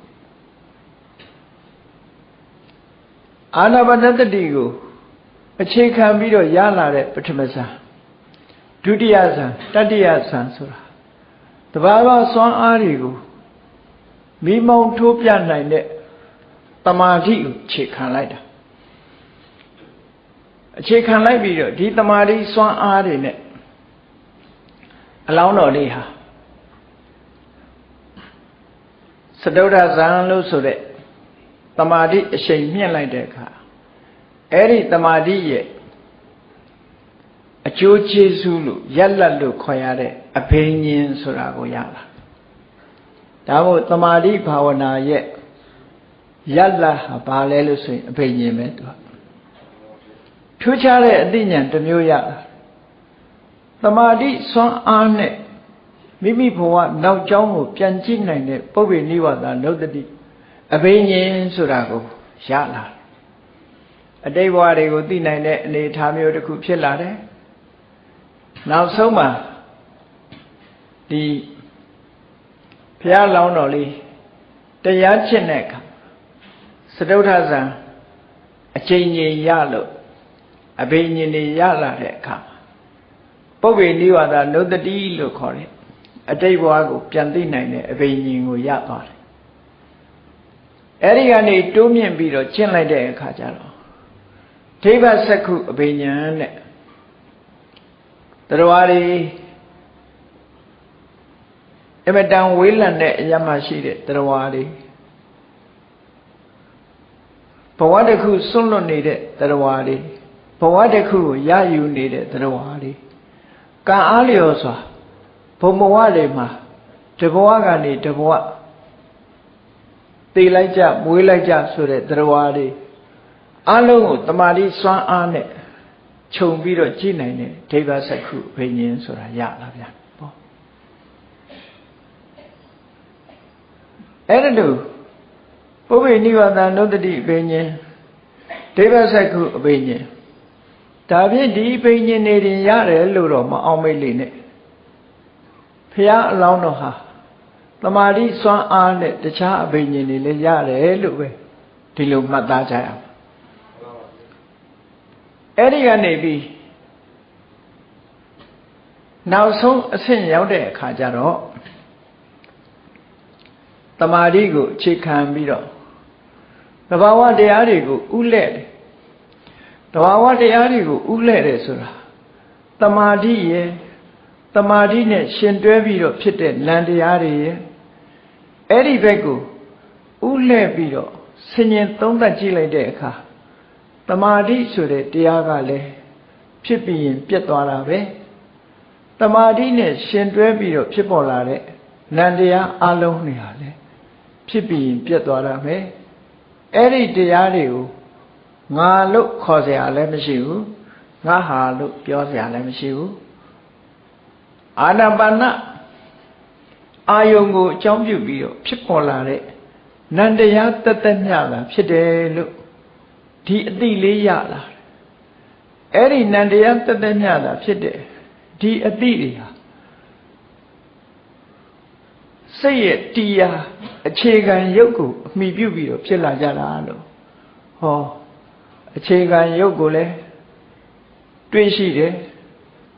အာနာပါနတတိကိုအခြေခံပြီးတော့ရလာတဲ့ပထမဇန်ဒုတိယဇန်တတိယဇန်ဆိုတာတဘာဝစွမ်းအားတွေကိုမိမောင်းထိုးပြနိုင်တဲ့တမာတိကိုခြေခံလိုက်တာအခြေခံလိုက်ပြီးတော့ဒီတမာတိစွမ်းအားတွေနဲ့အလောင်းတော်လေးဟာစတုဒ္ဓဇံလို့ဆိုတဲ့ တမာတိအရှိန်မြင့်လိုက်တဲ့အခါအဲ့ဒီတမာတိရဲ့အကျိုးကျေးဇူးလို့ရက်လက်လို့ခေါ်ရတဲ့အဘိညာဉ်ဆိုတာကိုရလာဒါမို့တမာတိဘာဝနာရဲ့ရက်လက်ဟာဘာလဲလို့ဆိုရင်အဘိညာဉ်ပဲသူကထူးခြားတဲ့အသိဉာဏ်တစ်မျိုးရလာတမာတိစွမ်းအားနဲ့မိမိဘဝနောက်ကျောင်းကိုပြန်ကြည့်နိုင်တဲ့ပုဗ္ဗေနိဝါဒနုတ္တိ အဘိညာဉ်ဆိုတာကိုရလာအတိတ်ဘဝတွေကိုသိနိုင်တဲ့အနေအထားမျိုးတစ်ခုဖြစ်လာတယ်နောက်ဆုံးမှာဒီဘုရားလောင်းတော်လေးတရားချစ်တဲ့အခါစတုထဇံအချိန်ကြီးရလို့အဘိညာဉ်တွေရလာတဲ့အခါပုဗ္ဗေနိဝါဒနုတ္တိလို့ခေါ်တယ်အတိတ်ဘဝကိုပြန်သိနိုင်တဲ့အဘိညာဉ်ကိုရသွားတယ် အဲ့ဒီကနေတိုးမြင့်ပြီးတော့ကျင့်လိုက်တဲ့အခါကျတော့ဒိဗ္ဗစက္ခုအဘိညာဉ်နဲ့တရားတွေအမတန်ဝေးလံတဲ့အရမရှိတဲ့တရားတွေဘဝတစ်ခုစွန့်လွတ်နေတဲ့တရားတွေဘဝတစ်ခုကိုရယူနေတဲ့တရားတွေကံအားလျော်စွာဘုံဘဝတွေမှာတဘဝကနေတဘဝ သိလိုက်ကြမွေးလိုက်ကြဆိုတဲ့တရားတွေအလုံးကိုတမာတိစွမ်းအားနဲ့ခြုံပြီးတော့ကြည့်နိုင်တဲ့ဒိဗ္ဗစက္ခုဘိညာဉ်ဆိုတာရလာဗျာပေါ့အဲ့ဒါလို့ပုဗ္ဗေနိဝါဒနုတ္တိဘိညာဉ်ဒိဗ္ဗစက္ခုအဘိညာဉ်ဒါဖြင့်ဒီဘိညာဉ်နေရင်ရတယ်လို့တော့မအောင်မိတ်လိမ့်နဲ့ဖះအလောင်းတော်ဟာ တမာတိစွမ်းအားနဲ့တခြားအဘိညာဉ်တွေလည်းရတယ်လို့ပဲဒီလိုမှတ်သားကြရအောင်အဲ့ဒီကနေပြီးနောက်ဆုံးအဆင့်ရောက်တဲ့အခါကျတော့တမာတိကိုအခြေခံပြီးတော့တဘာဝတရားတွေကိုဥလဲ့တယ်တဘာဝတရားတွေကိုဥလဲ့တယ်ဆိုတာတမာတိရဲ့တမာတိနဲ့ရှင်တွဲပြီးတော့ဖြစ်တဲ့နံတရားတွေရဲ့ အဲ့ဒီဘက်ကိုဥလဲ့ပြီးတော့ဆင်ញင်သုံးသပ်ကြည့်လိုက်တဲ့အခါတမာတိဆိုတဲ့တရားကလည်းဖြစ်ပြီးရင်ပြတ်သွားတာပဲတမာတိနဲ့ရှင်တွဲပြီးတော့ဖြစ်ပေါ်လာတဲ့နံတရားအလုံးတွေဟာလေဖြစ်ပြီးရင်ပြတ်သွားတာပဲအဲ့ဒီတရားတွေကိုငါလို့ခေါ်เสียလည်းမရှိဘူးငါဟာလို့ပြောเสียလည်းမရှိဘူးအာနာပါန အာယုံကိုအကြောင်းပြုပြီးတော့ဖြစ်ပေါ်လာတဲ့နန္တရားတသက်မြတာဖြစ်တယ်လို့ဒီအတိလေးရလာတယ်အဲ့ဒီနန္တရားတသက်မြတာဖြစ်တယ်ဒီအတိတွေဟာစိတ်ရဲ့တရားအခြေခံရုပ်ကိုအမိပြုပြီးတော့ဖြစ်လာကြတာလို့ဟောအခြေခံရုပ်ကိုလည်းတွေ့ရှိတယ်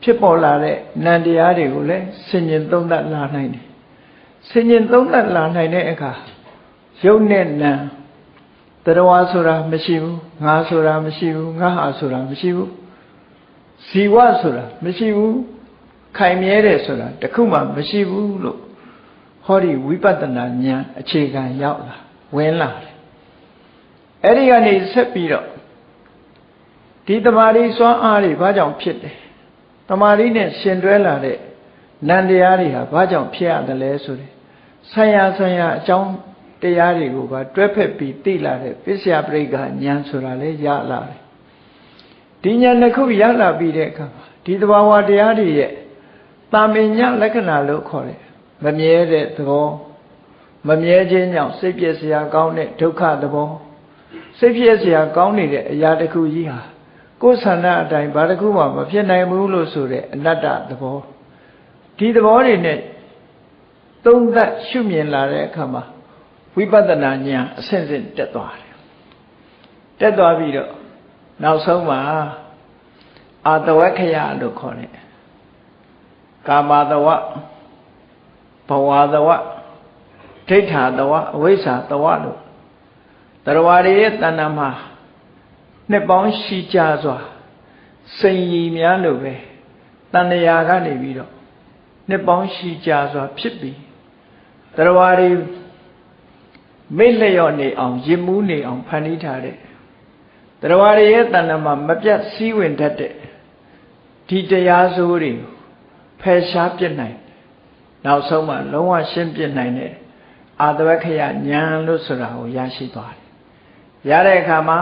ဖြစ်ပေါ်လာတဲ့နံတရားတွေကိုလည်းဆင်ញင်သုံးသပ်လာနိုင်တယ် ဆင်ញင်သုံးသပ်လာနိုင်တဲ့အခါရုပ်နဲ့နံတရားဆိုတာမရှိဘူးငါဆိုတာမရှိဘူးငါဟာဆိုတာမရှိဘူးဇီဝဆိုတာမရှိဘူးခိုင်မြဲတယ်ဆိုတာတခုမှမရှိဘူးလို့ဟောဒီဝိပဿနာဉာဏ်အခြေခံရောက်လာဝင်လာတယ်အဲ့ဒီကနေဆက်ပြီးတော့ဒီတမာရီစွမ်းအားတွေဘာကြောင့်ဖြစ်တယ်တမာရီနဲ့ရှင်တွဲလာတဲ့ နန္တရားတွေဟာဘာကြောင့်ဖြစ်ရတယ်လဲဆိုတယ်ဆံရဆံရအကြောင်းတရားတွေကိုပါတွဲဖက်ပြီးသိလာတဲ့ပစ္စယပရိက္ခဉာဏ်ဆိုတာလေရလာတယ်ဒီဉာဏ်တစ်ခုရလာပြီးတဲ့အခါဒီတဘာဝတရားတွေရဲ့တာမင်ညလက္ခဏာလို့ခေါ်တယ်မမြဲတဲ့သဘောမမြဲခြင်းကြောင့်စိတ်ပြည့်စရာကောင်းတဲ့ဒုက္ခသဘောစိတ်ပြည့်စရာကောင်းနေတဲ့အရာတစ်ခုကြီးဟာကိုယ်ဆန္ဒအတိုင်းဘာတစ်ခုမှမဖြစ်နိုင်ဘူးလို့ဆိုတဲ့အနတ္တသဘော ဒီသဘောတွေနဲ့သုံးသပ်ရှုမြင်လာတဲ့အခါမှာဝိပဿနာဉာဏ်အဆင့်ဆင့်တက်သွားတယ်တက်သွားပြီးတော့နောက်ဆုံးမှာအာတဝက္ခယလို့ခေါ်တယ်ကာမတဝဘဝတဝဒိဋ္ဌာတဝအဝိဇ္ဇာတဝလို့တရားတွေရဲ့တဏ္ဍမှာနှစ်ပေါင်းရှိကြစွာစိန်ရည်များလို့ပဲတဏှာကနေပြီးတော့ နှစ်ပေါင်းရှိကြစွာဖြစ်ပြီးတရားတွေမိလျော့နေအောင်ရစ်မှုနေအောင်ဖန်တီးထားတဲ့တရားတွေရဲ့တဏ္ဍမှာမပြတ်စည်းဝင်တတ်တဲ့ဒီတရားစိုးတွေဖယ်ရှားပြစ်နိုင်နောက်ဆုံးမှလုံးဝရှင်းပြစ်နိုင်တဲ့အာတဝခယဉာဏ်လို့ဆိုတာကိုရရှိသွားတယ်ရတဲ့အခါမှာ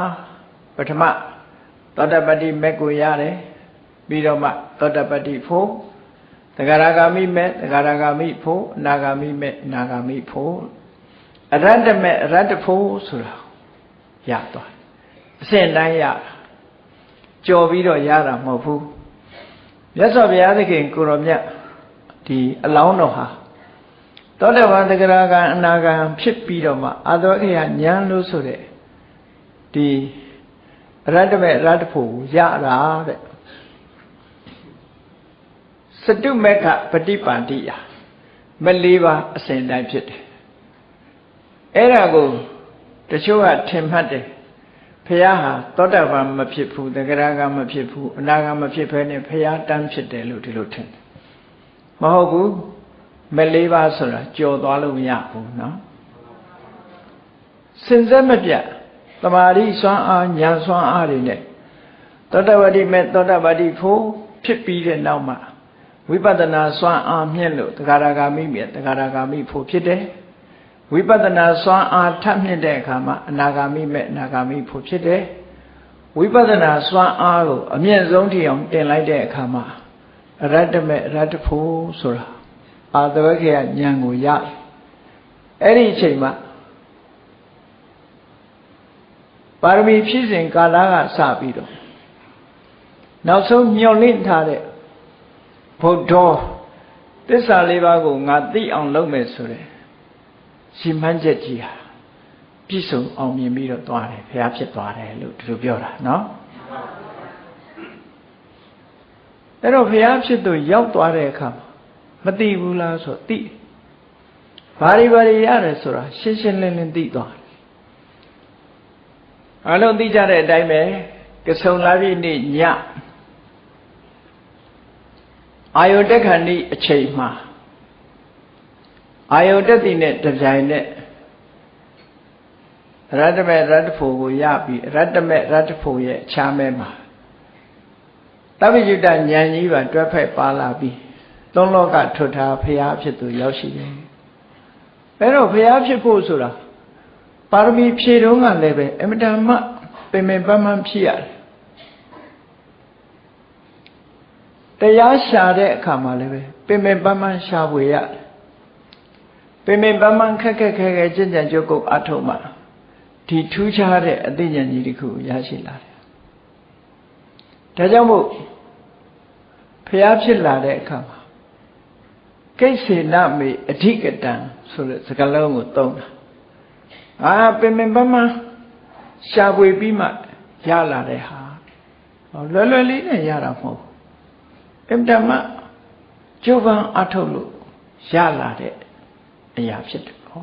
ပထမသောတပတ္တိမက်ကိုရတယ်ပြီးတော့မှသောတပတ္တိဖို့ သဂရဂာမိမက်သဂရဂာမိဖို့အနာဂာမိမက်အနာဂာမိဖို့အရတ္တမက်အရတ္တဖို့ဆိုတာရသွားအစဉ်တိုင်းရကြော်ပြီးတော့ရတာမဟုတ်ဘူးမြတ်စွာဘုရားသခင်ကိုရောမြတ်ဒီအလောင်းတော်ဟာသောတပန်တဂရကံအနာကံဖြစ်ပြီးတော့မှအာသောခေယဉာဏ်လို့ဆိုတဲ့ဒီရတ္တမေရတ္တဖို့ရတာတဲ့ စတုမေခပฏิပန္တိယမလေးပါအစဉ်တိုင်းဖြစ်တယ်အဲ့ဒါကိုတချို့ကထင်မှတ်တယ်ဖះဟာသောတာပန်မဖြစ်ဘူးတဂရကမဖြစ်ဘူးအနာဂမဖြစ်ဘဲနဲ့ဖះတန်းဖြစ်တယ်လို့ဒီလိုထင်တယ်မဟုတ်ဘူးမလေးပါဆိုတာကြော်သွားလို့မရဘူးเนาะစင်စက်မပြတ်တမာရီစွမ်းအားညာစွမ်းအားတွေနဲ့သောတပတိမဲ့သောတပတိဖို့ဖြစ်ပြီးတဲ့နောက်မှာ ဝိပဿနာစွမ်းအားမြင့်လို့တဂရဂါမိမြတ်တဂရဂါမိဖို့ဖြစ်တယ်ဝိပဿနာစွမ်းအားထပ်မြင့်တဲ့အခါမှာအနာဂါမိမဲ့အနာဂါမိဖို့ဖြစ်တယ်ဝိပဿနာစွမ်းအားကိုအမြင့်ဆုံးထိအောင်တင်လိုက်တဲ့အခါမှာအရတ္တမဲ့အရတ္တဖို့ဆိုတာအာသဝခေယဉာဏ်ကိုရအဲ့ဒီအချိန်မှာပါရမီဖြည့်စဉ်ကာလကစပြီးတော့နောက်ဆုံးမျောလင့်ထားတဲ့ ဘုဒ္ဓသစ္စာလေးပါးကိုငါသိအောင်လုပ်မယ်ဆိုတဲ့ရှင်မှန်းချက်ကြီးဟာပြည့်စုံအောင်မြင်ပြီးတော့သွားတယ်ဘုရားဖြစ်သွားတယ်လို့ဒီလိုပြောတာနော်အဲ့တော့ဘုရားဖြစ်သူရောက်သွားတဲ့အခါမသိဘူးလားဆိုသိဘာတွေဘာတွေရတယ်ဆိုတာရှင်းရှင်းလင်းလင်းသိသွားအလုံးသိကြတဲ့အတိုင်းပဲကဆုံလာပြီနေ့ည အာယုတက်ခဏိအချိန်မှာအာယုတက်တိနဲ့တပြိုင်နဲ့ရတ္တမေရတ္တဖို့ကိုရပြီးရတ္တမေရတ္တဖို့ရဲ့အခြားမဲမှာတပ္ပယုတဉာဏ်ကြီးပါတွဲဖက်ပါလာပြီးသုံးလောကထွတ်ထားဖရာဖြစ်သူရောက်ရှိတယ်။အဲတော့ဖရာဖြစ်ဖို့ဆိုတာပါရမီဖြည့်တုံးကလည်းပဲအမတန်မှပင်ပင်ပန်းပန်းဖြစ်ရတယ် တရားရှာတဲ့အခါမှာလည်းပဲပင်ပင်ပန်းပန်းရှာဖွေရတယ်ပင်ပင်ပန်းပန်းခက်ခက်ခဲခဲကြင်ကြံကြုတ်ကုတ်အထုံးမှာဒီထူးခြားတဲ့အသိဉာဏ်ကြီးတစ်ခုရရှိလာတယ်ဒါကြောင့်မို့ဖျားဖြစ်လာတဲ့အခါမှာကိစ္စေနမေအဓိကတံဆိုတဲ့စကားလုံးကိုသုံးတာအာပင်ပင်ပန်းပန်းရှာဖွေပြီးမှရလာတဲ့ဟာလွယ်လွယ်လေးနဲ့ရတာမဟုတ်ဘူး အင်တမကျုပ်ပန်းအထုတ်လို့ရလာတဲ့အရာဖြစ်တယ်ဟော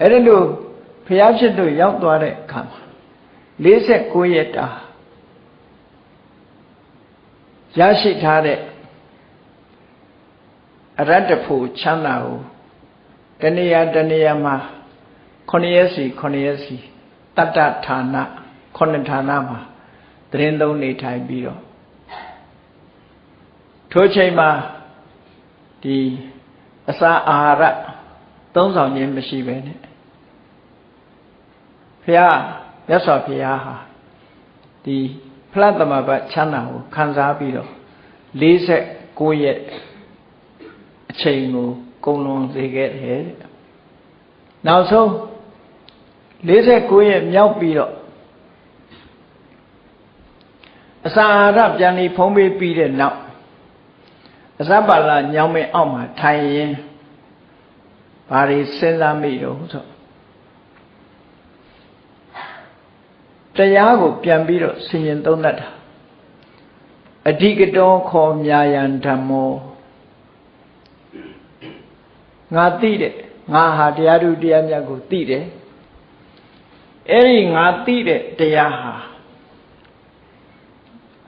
အဲ့ဒါလို့ဖျားဖြစ်လို့ရောက်သွားတဲ့အခါမှာ49ရက်တာရရှိထားတဲ့အရတ္တဖို့ချမ်းသာကိုတဏှာတဏှာမှာ9ရက်စီ9ရက်စီတတ္တဌာန9ဌာနမှာ တရင်သုံးနေထိုင်ပြီးတော့ထိုချိန်မှာဒီအစာအာဟာရသုံးဆောင်ခြင်းမရှိပဲနဲ့ဖះမြတ်စွာဘုရားဟာဒီဖလားသမဘတ်ချမ်းသာကိုခံစားပြီးတော့46ရက်အချိန်ကိုကုန်လွန်စေခဲ့တယ်တဲ့နောက်ဆုံး49ရက်မြောက်ပြီးတော့အ စာအာဟာရပြန်ပြီးဖုံးပေးပြီးတဲ့နောက်အစပါလာညောင်းမင်းအောက်မှာထိုင်ရင်ဘာတွေစဉ်းစားမိတော့ဆိုတရားကိုပြန်ပြီးတော့ဆင်ញင်သုံးတတ်တာအဓိကတောခေါ်မြာယံဓမ္မောငါသိတယ်ငါဟာတရားသူတရားမြတ်ကိုသိတယ်အဲ့ဒီငါသိတဲ့တရားဟာ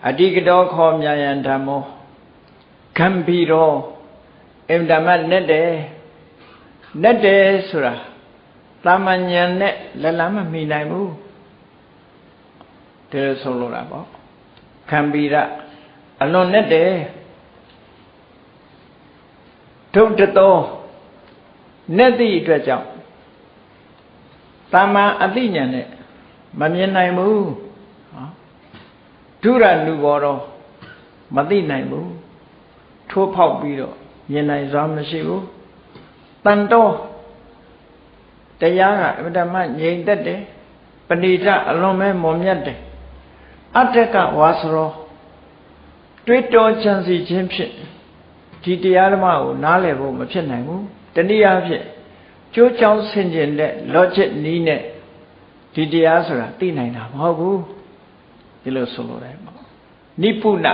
အဓိကတောခေါ်မြာယံဓမ္မောဂံဘီရောအင်တမနဲ့တယ်နဲ့တယ်ဆိုတာတာမန်ညာနဲ့လက်လမ်းမမိနိုင်ဘူးဒါဆိုလို့တာပေါ့ခံဘီရအလွန်နဲ့တယ်ဒုတ်တတော်နဲ့သည့်အတွက်ကြောင့်တာမန်အသိဉာဏ်နဲ့မမြင်နိုင်ဘူး ဒုရနုဘောတော့မသိနိုင်ဘူးထိုးဖောက်ပြီးတော့မြင်နိုင်စွာမရှိဘူးတန်တော်တရားကအမြဲတမ်းငြိမ်သက်တယ်ပဏိတအလွန်ပဲမွန်မြတ်တယ်အတ္တကဝါစရောတွေးတောချမ်းစီခြင်းဖြင့်ဒီတရားဓမ္မကိုနားလည်ဖို့မဖြစ်နိုင်ဘူးတနည်းအားဖြင့်ကြိုးချောင်းဆင်ကျင်တဲ့ logic နီးနဲ့ဒီတရားဆိုတာသိနိုင်တာမဟုတ်ဘူး ဒီလိုဆိုလိုတယ်ပေါ့နိပုဏ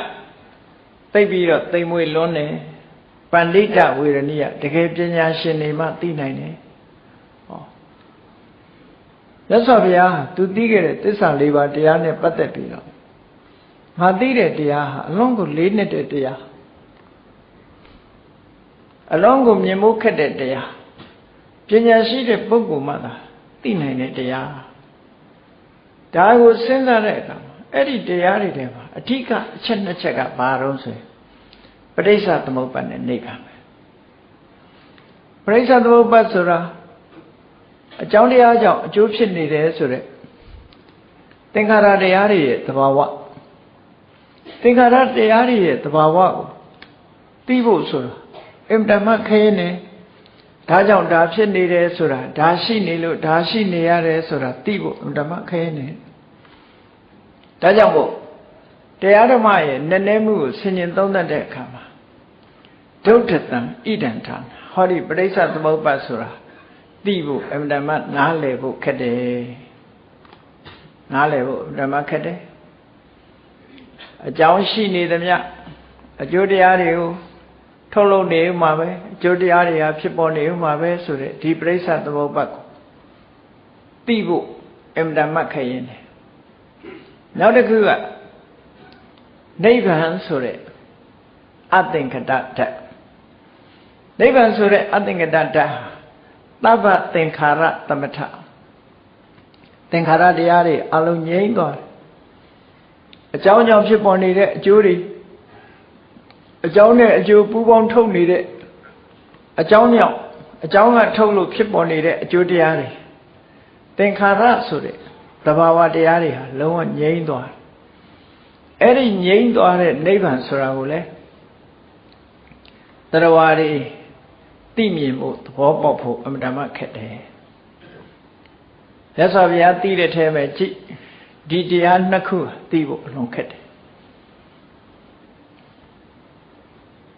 သိပြီးတော့သိမ်မွေလွန်းတယ်ပန္တိတဝေရဏိယတကယ်ပညာရှင်တွေမှသိနိုင်တယ်ဟောရသော်ဗျာသူသိခဲ့တဲ့သစ္စာလေးပါးတရားနဲ့ပတ်သက်ပြီးတော့ငါသိတဲ့တရားဟာအလုံးကိုလေးနှစ်တဲ့တရားအလုံးကိုမြင်မှုခက်တဲ့တရားပညာရှိတဲ့ပုဂ္ဂိုလ်မှသာသိနိုင်တဲ့တရားဒါကိုစဉ်းစားတဲ့အခါမှာ အဲ့ဒီတရားတွေထဲမှာအဓိကအချက်နှစ်ချက်ကဘာတော့ဆိုရင်ပရိစ္ဆသမုပ္ပါဒ်နဲ့နေခံမယ်ပရိစ္ဆသမုပ္ပါဒ်ဆိုတာအကြောင်းတရားကြောင့်အကျိုးဖြစ်နေတယ်ဆိုတဲ့သင်္ခါရတရားတွေရဲ့သဘာဝသင်္ခါရတရားတွေရဲ့သဘာဝကိုသိဖို့ဆိုတာအင်တမခဲနေဒါကြောင့်ဒါဖြစ်နေတယ်ဆိုတာဒါရှိနေလို့ဒါရှိနေရတယ်ဆိုတာသိဖို့အင်တမခဲနေ ဒါကြောင့်မို့တရားဓမ္မရဲ့နည်းနည်းမှုကိုဆင်ញင်သုံးသပ်တဲ့အခါမှာဒုဋ္ဌတံဣဒံထာဟောဒီပရိစ္ဆသမုပ္ပါဆိုတာသိဖို့အမှန်တမ်းနားလည်ဖို့ခက်တယ်နားလည်ဖို့ဓမ္မခက်တယ်အကြောင်းရှိနေသမျှအကျိုးတရားတွေကိုထုတ်လုပ်နေဥမှာပဲအကျိုးတရားတွေဟာဖြစ်ပေါ်နေဥမှာပဲဆိုတဲ့ဒီပရိစ္ဆသမုပ္ပါကိုသိဖို့အင်မတန်မှခရင်တယ် နောက်တစ်ခုကနိဗ္ဗာန်ဆိုတဲ့အသင်္ကတဓာတ်နိဗ္ဗာန်ဆိုတဲ့အသင်္ကတဓာတ်သဗ္ဗသင်္ခါရသမထသင်္ခါရတရားတွေအလုံးငြိမ့်သွားတယ်အကြောင်းကြောင့်ဖြစ်ပေါ်နေတဲ့အကျိုးတွေအကြောင်းနဲ့အကျိုးပူးပေါင်းထုတ်နေတဲ့အကြောင်းကြောင့်အကြောင်းကထုတ်လို့ဖြစ်ပေါ်နေတဲ့အကျိုးတရားတွေသင်္ခါရဆိုတဲ့ သဘာဝတရားတွေဟာလုံးဝငြိမ့်သွားအဲ့ဒီငြိမ့်သွားတဲ့နိဗ္ဗာန်ဆိုတာကိုလေတရားတွေသိမြင်ဖို့သဘောပေါက်ဖို့အမှန်တမ်းခက်တယ်ရသော်ဗျာသိတဲ့ထဲမှာကြည့်ဒီတရားနှစ်ခုသိဖို့အလွန်ခက်တယ်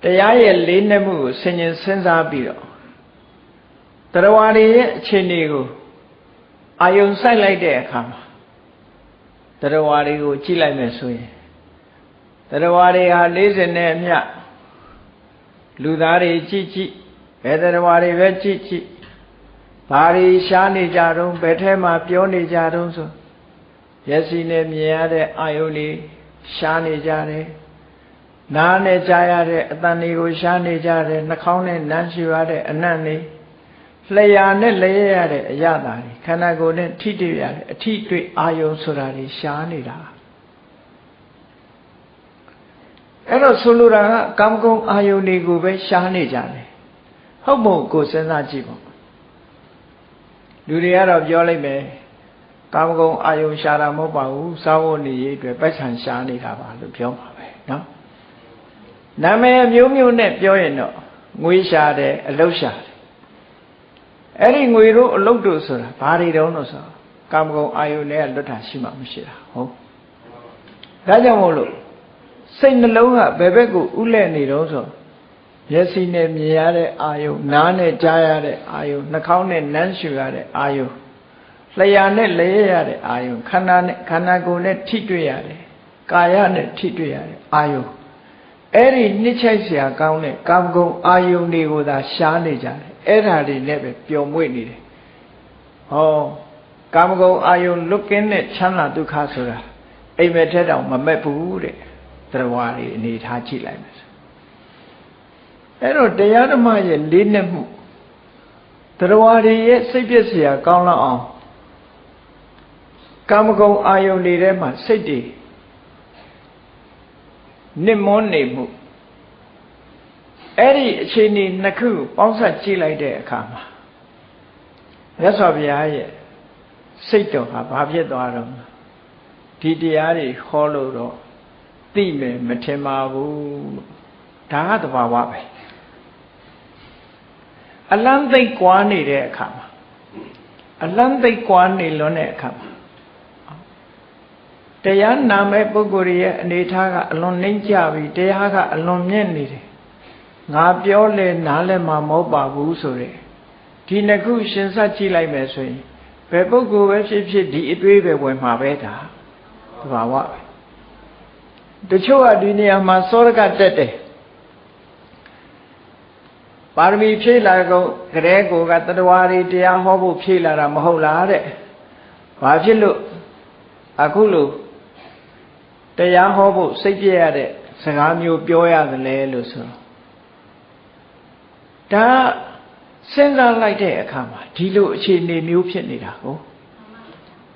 တရားရဲ့လေးနက်မှုကိုဆင်ញင်စဉ်းစားပြီးတော့တရားဝါတွေရဲ့အခြေအနေကို အာယုံစိုက်လိုက်တဲ့အခါမှာတရားဝါတွေကိုကြည့်လိုက်မယ်ဆိုရင်တရားဝါတွေဟာ40နဲ့အမျှလူသားတွေကြည့်ကြည့်ဘယ်တရားဝါတွေပဲကြည့်ကြည့်ဘာတွေရှားနေကြတုံးဘယ်ထဲမှာပြောနေကြတုံးဆိုမျက်စိနဲ့မြင်ရတဲ့အာယုန်တွေရှားနေကြတယ်နားနဲ့ကြားရတဲ့အတန်တွေကိုရှားနေကြတယ်နှာခေါင်းနဲ့နမ်းရှူရတဲ့အနံ့တွေ လျှာနဲ့လျက်ရတဲ့အရသာတွေခန္ဓာကိုယ်နဲ့ထိတွေ့ရတဲ့အထိတွေ့အာယုံဆိုတာတွေရှားနေတာအဲ့တော့ဆိုလိုတာကကာမဂုဏ်အာယုန်တွေကိုပဲရှားနေကြတယ်ဟုတ်မို့ကိုစဉ်းစားကြည့်ပေါ့လူတွေကတော့ပြောလိုက်မယ်ကာမဂုဏ်အာယုံရှာတာမဟုတ်ပါဘူးစာဝတ်နေရေးအတွက်ပိုက်ဆံရှာနေတာပါလို့ပြောမှာပဲเนาะနာမည်မျိုးမျိုးနဲ့ပြောရင်တော့ငွေရှာတယ်အလုတ်ရှာတယ် အဲ့ဒီငွေတို့အလုတ်တို့ဆိုတာဘာတွေတုံးလို့ဆိုကာမဂုဏ်အာယုန်နဲ့လွတ်တာရှိမှမရှိတာဟုတ်ဒါကြောင့်မို့လို့စိတ်နှလုံးကဘယ်ဘက်ကိုဥလဲ့နေတော့ဆိုမျက်စိနဲ့မြင်ရတဲ့အာယုန်နားနဲ့ကြားရတဲ့အာယုန်နှာခေါင်းနဲ့နမ်းရှူရတဲ့အာယုန်လျှာနဲ့လဲရတဲ့အာယုံခန္ဓာနဲ့ခန္ဓာကိုယ်နဲ့ထိတွေ့ရတယ်ကာယနဲ့ထိတွေ့ရတယ်အာယုံအဲ့ဒီနှစ်ချိုက်เสียကောင်းတဲ့ကာမဂုဏ်အာယုန်တွေကိုသာရှားနေကြတယ် အဲ့ဓာတွေနဲ့ပဲပျော်မွေ့နေတယ်ဟောကာမဂုဏ်အာယုန်လွတ်ကင်းတဲ့ချမ်းသာဒုက္ခဆိုတာအိမ်မက်ထဲတောင်မမက်ဘူးတဲ့တရားတွေအနေထားကြည့်လိုက်မယ်အဲ့တော့တရားဓမ္မရဲ့လေးနက်မှုတရားတွေရဲ့စိတ်ပြည့်စရာကောင်းလောက်အောင်ကာမဂုဏ်အာယုန်တွေထဲမှာစိတ်တွေနစ်မွန်းနေမှု အဲ့ဒီအခြေအနေနှစ်ခုပေါင်းစပ်ကြည့်လိုက်တဲ့အခါမှာမြတ်စွာဘုရားရဲ့စိတ်တော်ဟာဘာဖြစ်သွားတော့ဒီတရားတွေဟောလို့တော့သိမယ်မထင်ပါဘူးဒါကတဘာဝပဲအလန်းသိပ်ကွာနေတဲ့အခါမှာအလန်းသိပ်ကွာနေလွန်းတဲ့အခါမှာတရားနာမဲ့ပုဂ္ဂိုလ်ရဲ့အနေထားကအလွန်နှိမ့်ကြပြီတရားကအလွန်မြင့်နေတယ် ငါပြောလဲနားလဲမှာမဟုတ်ပါဘူးဆိုတဲ့ဒီနှစ်ခုရှင်ဆက်ကြည့်လိုက်မယ်ဆိုရင်ဘယ်ပုဂ္ဂိုလ်ပဲဖြစ်ဖြစ်ဒီအတွေးပဲဝင်မှာပဲဒါသဘာဝပဲတချို့ကဒီနေရာမှာစောရကတက်တယ်ပါရမီဖြည့်လာကုန်ကြဲကိုကတတဝါရီတရားဟောဖို့ဖြည့်လာတာမဟုတ်လားတဲ့ဘာဖြစ်လို့အခုလို့တရားဟောဖို့စိတ်ပြည့်ရတဲ့စကားမျိုးပြောရတယ်လေလို့ဆို ဒါစဉ်းစားလိုက်တဲ့အခါမှာဒီလိုအခြေအနေမျိုးဖြစ်နေတာကို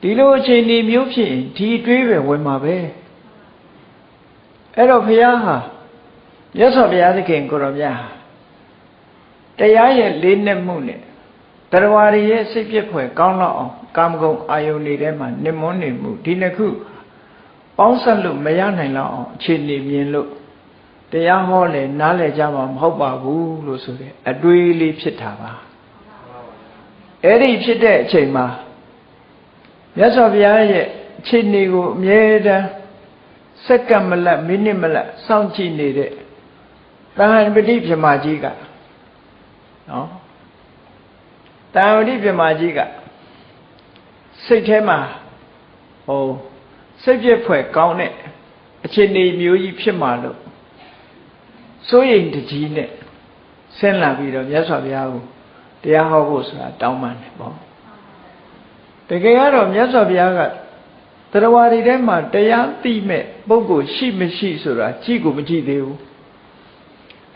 ဒီလိုအခြေအနေမျိုးဖြစ်ရင်ဒီတွေးပဲဝင်မှာပဲအဲ့တော့ဘုရားဟာမြတ်စွာဘုရားသခင်ကိုရောမြတ်ဟာတရားရဲ့လေးနက်မှုနဲ့တရားရည်ရဲ့စိတ်ပြည့်ဖွယ်ကောင်းလောက်အောင်ကာမဂုဏ်အာယုန်တွေထဲမှာနှိမ့်မွန်းနေမှုဒီနှစ်ခုပေါင်းဆက်လို့မရနိုင်တော့အောင်အခြေအနေမြင်လို့ တရားဟောလေနားလည်ကြမှာမဟုတ်ပါဘူးလို့ဆိုတဲ့အတွေးလေးဖြစ်တာပါအဲ့ဒီဖြစ်တဲ့အချိန်မှာမြတ်စွာဘုရားရဲ့အခြေအနေကိုအမြဲတမ်းစက္ကန့်မလတ်မိနစ်မလတ်စောင့်ကြည့်နေတဲ့တဟန်ပတိပြမကြီးကနော်တဟန်ပတိပြမကြီးကစိတ်ထဲမှာဟိုစိတ်ပြည့်ဖွဲ့ကောင်းတဲ့အခြေအနေမျိုးကြီးဖြစ်မှလို့ စိုးရိမ်တကြီးနဲ့ဆင်းလာပြီးတော့မြတ်စွာဘုရားကိုတရားဟောဖို့ဆိုတာတောင်းပန်တယ်ပေါ့တကယ်ကတော့မြတ်စွာဘုရားကတရားဝါဒီထဲမှာတရားသိမဲ့ပုဂ္ဂိုလ်ရှိမရှိဆိုတာကြည့်ကိုမကြည့်သေးဘူး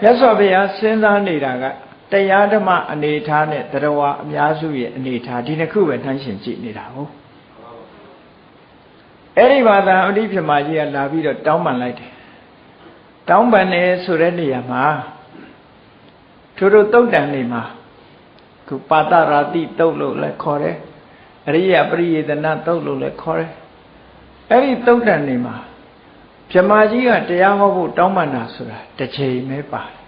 မြတ်စွာဘုရားစဉ်းစားနေတာကတရားဓမ္မအနေထားနဲ့တရားဝါအများစုရဲ့အနေထားဒီနှစ်ခုပဲနှိုင်းရှင်ကြည့်နေတာဟုတ်အဲ့ဒီဘာသာအဋ္ဌိပြမကြီးကလာပြီးတော့တောင်းပန်လိုက်တယ် တောင်းပန်တယ်ဆိုတဲ့နေရာမှာသူတို့တုတ်တန်နေမှာခုပါတရာတိတုတ်လို့လည်းခေါ်တယ်အရိယပရိယေတနာတုတ်လို့လည်းခေါ်တယ်အဲ့ဒီတုတ်တန်နေမှာပြမကြီးကတရားဟောဖို့တောင်းပန်တာဆိုတာတစ်ချိန်ပဲပါတယ်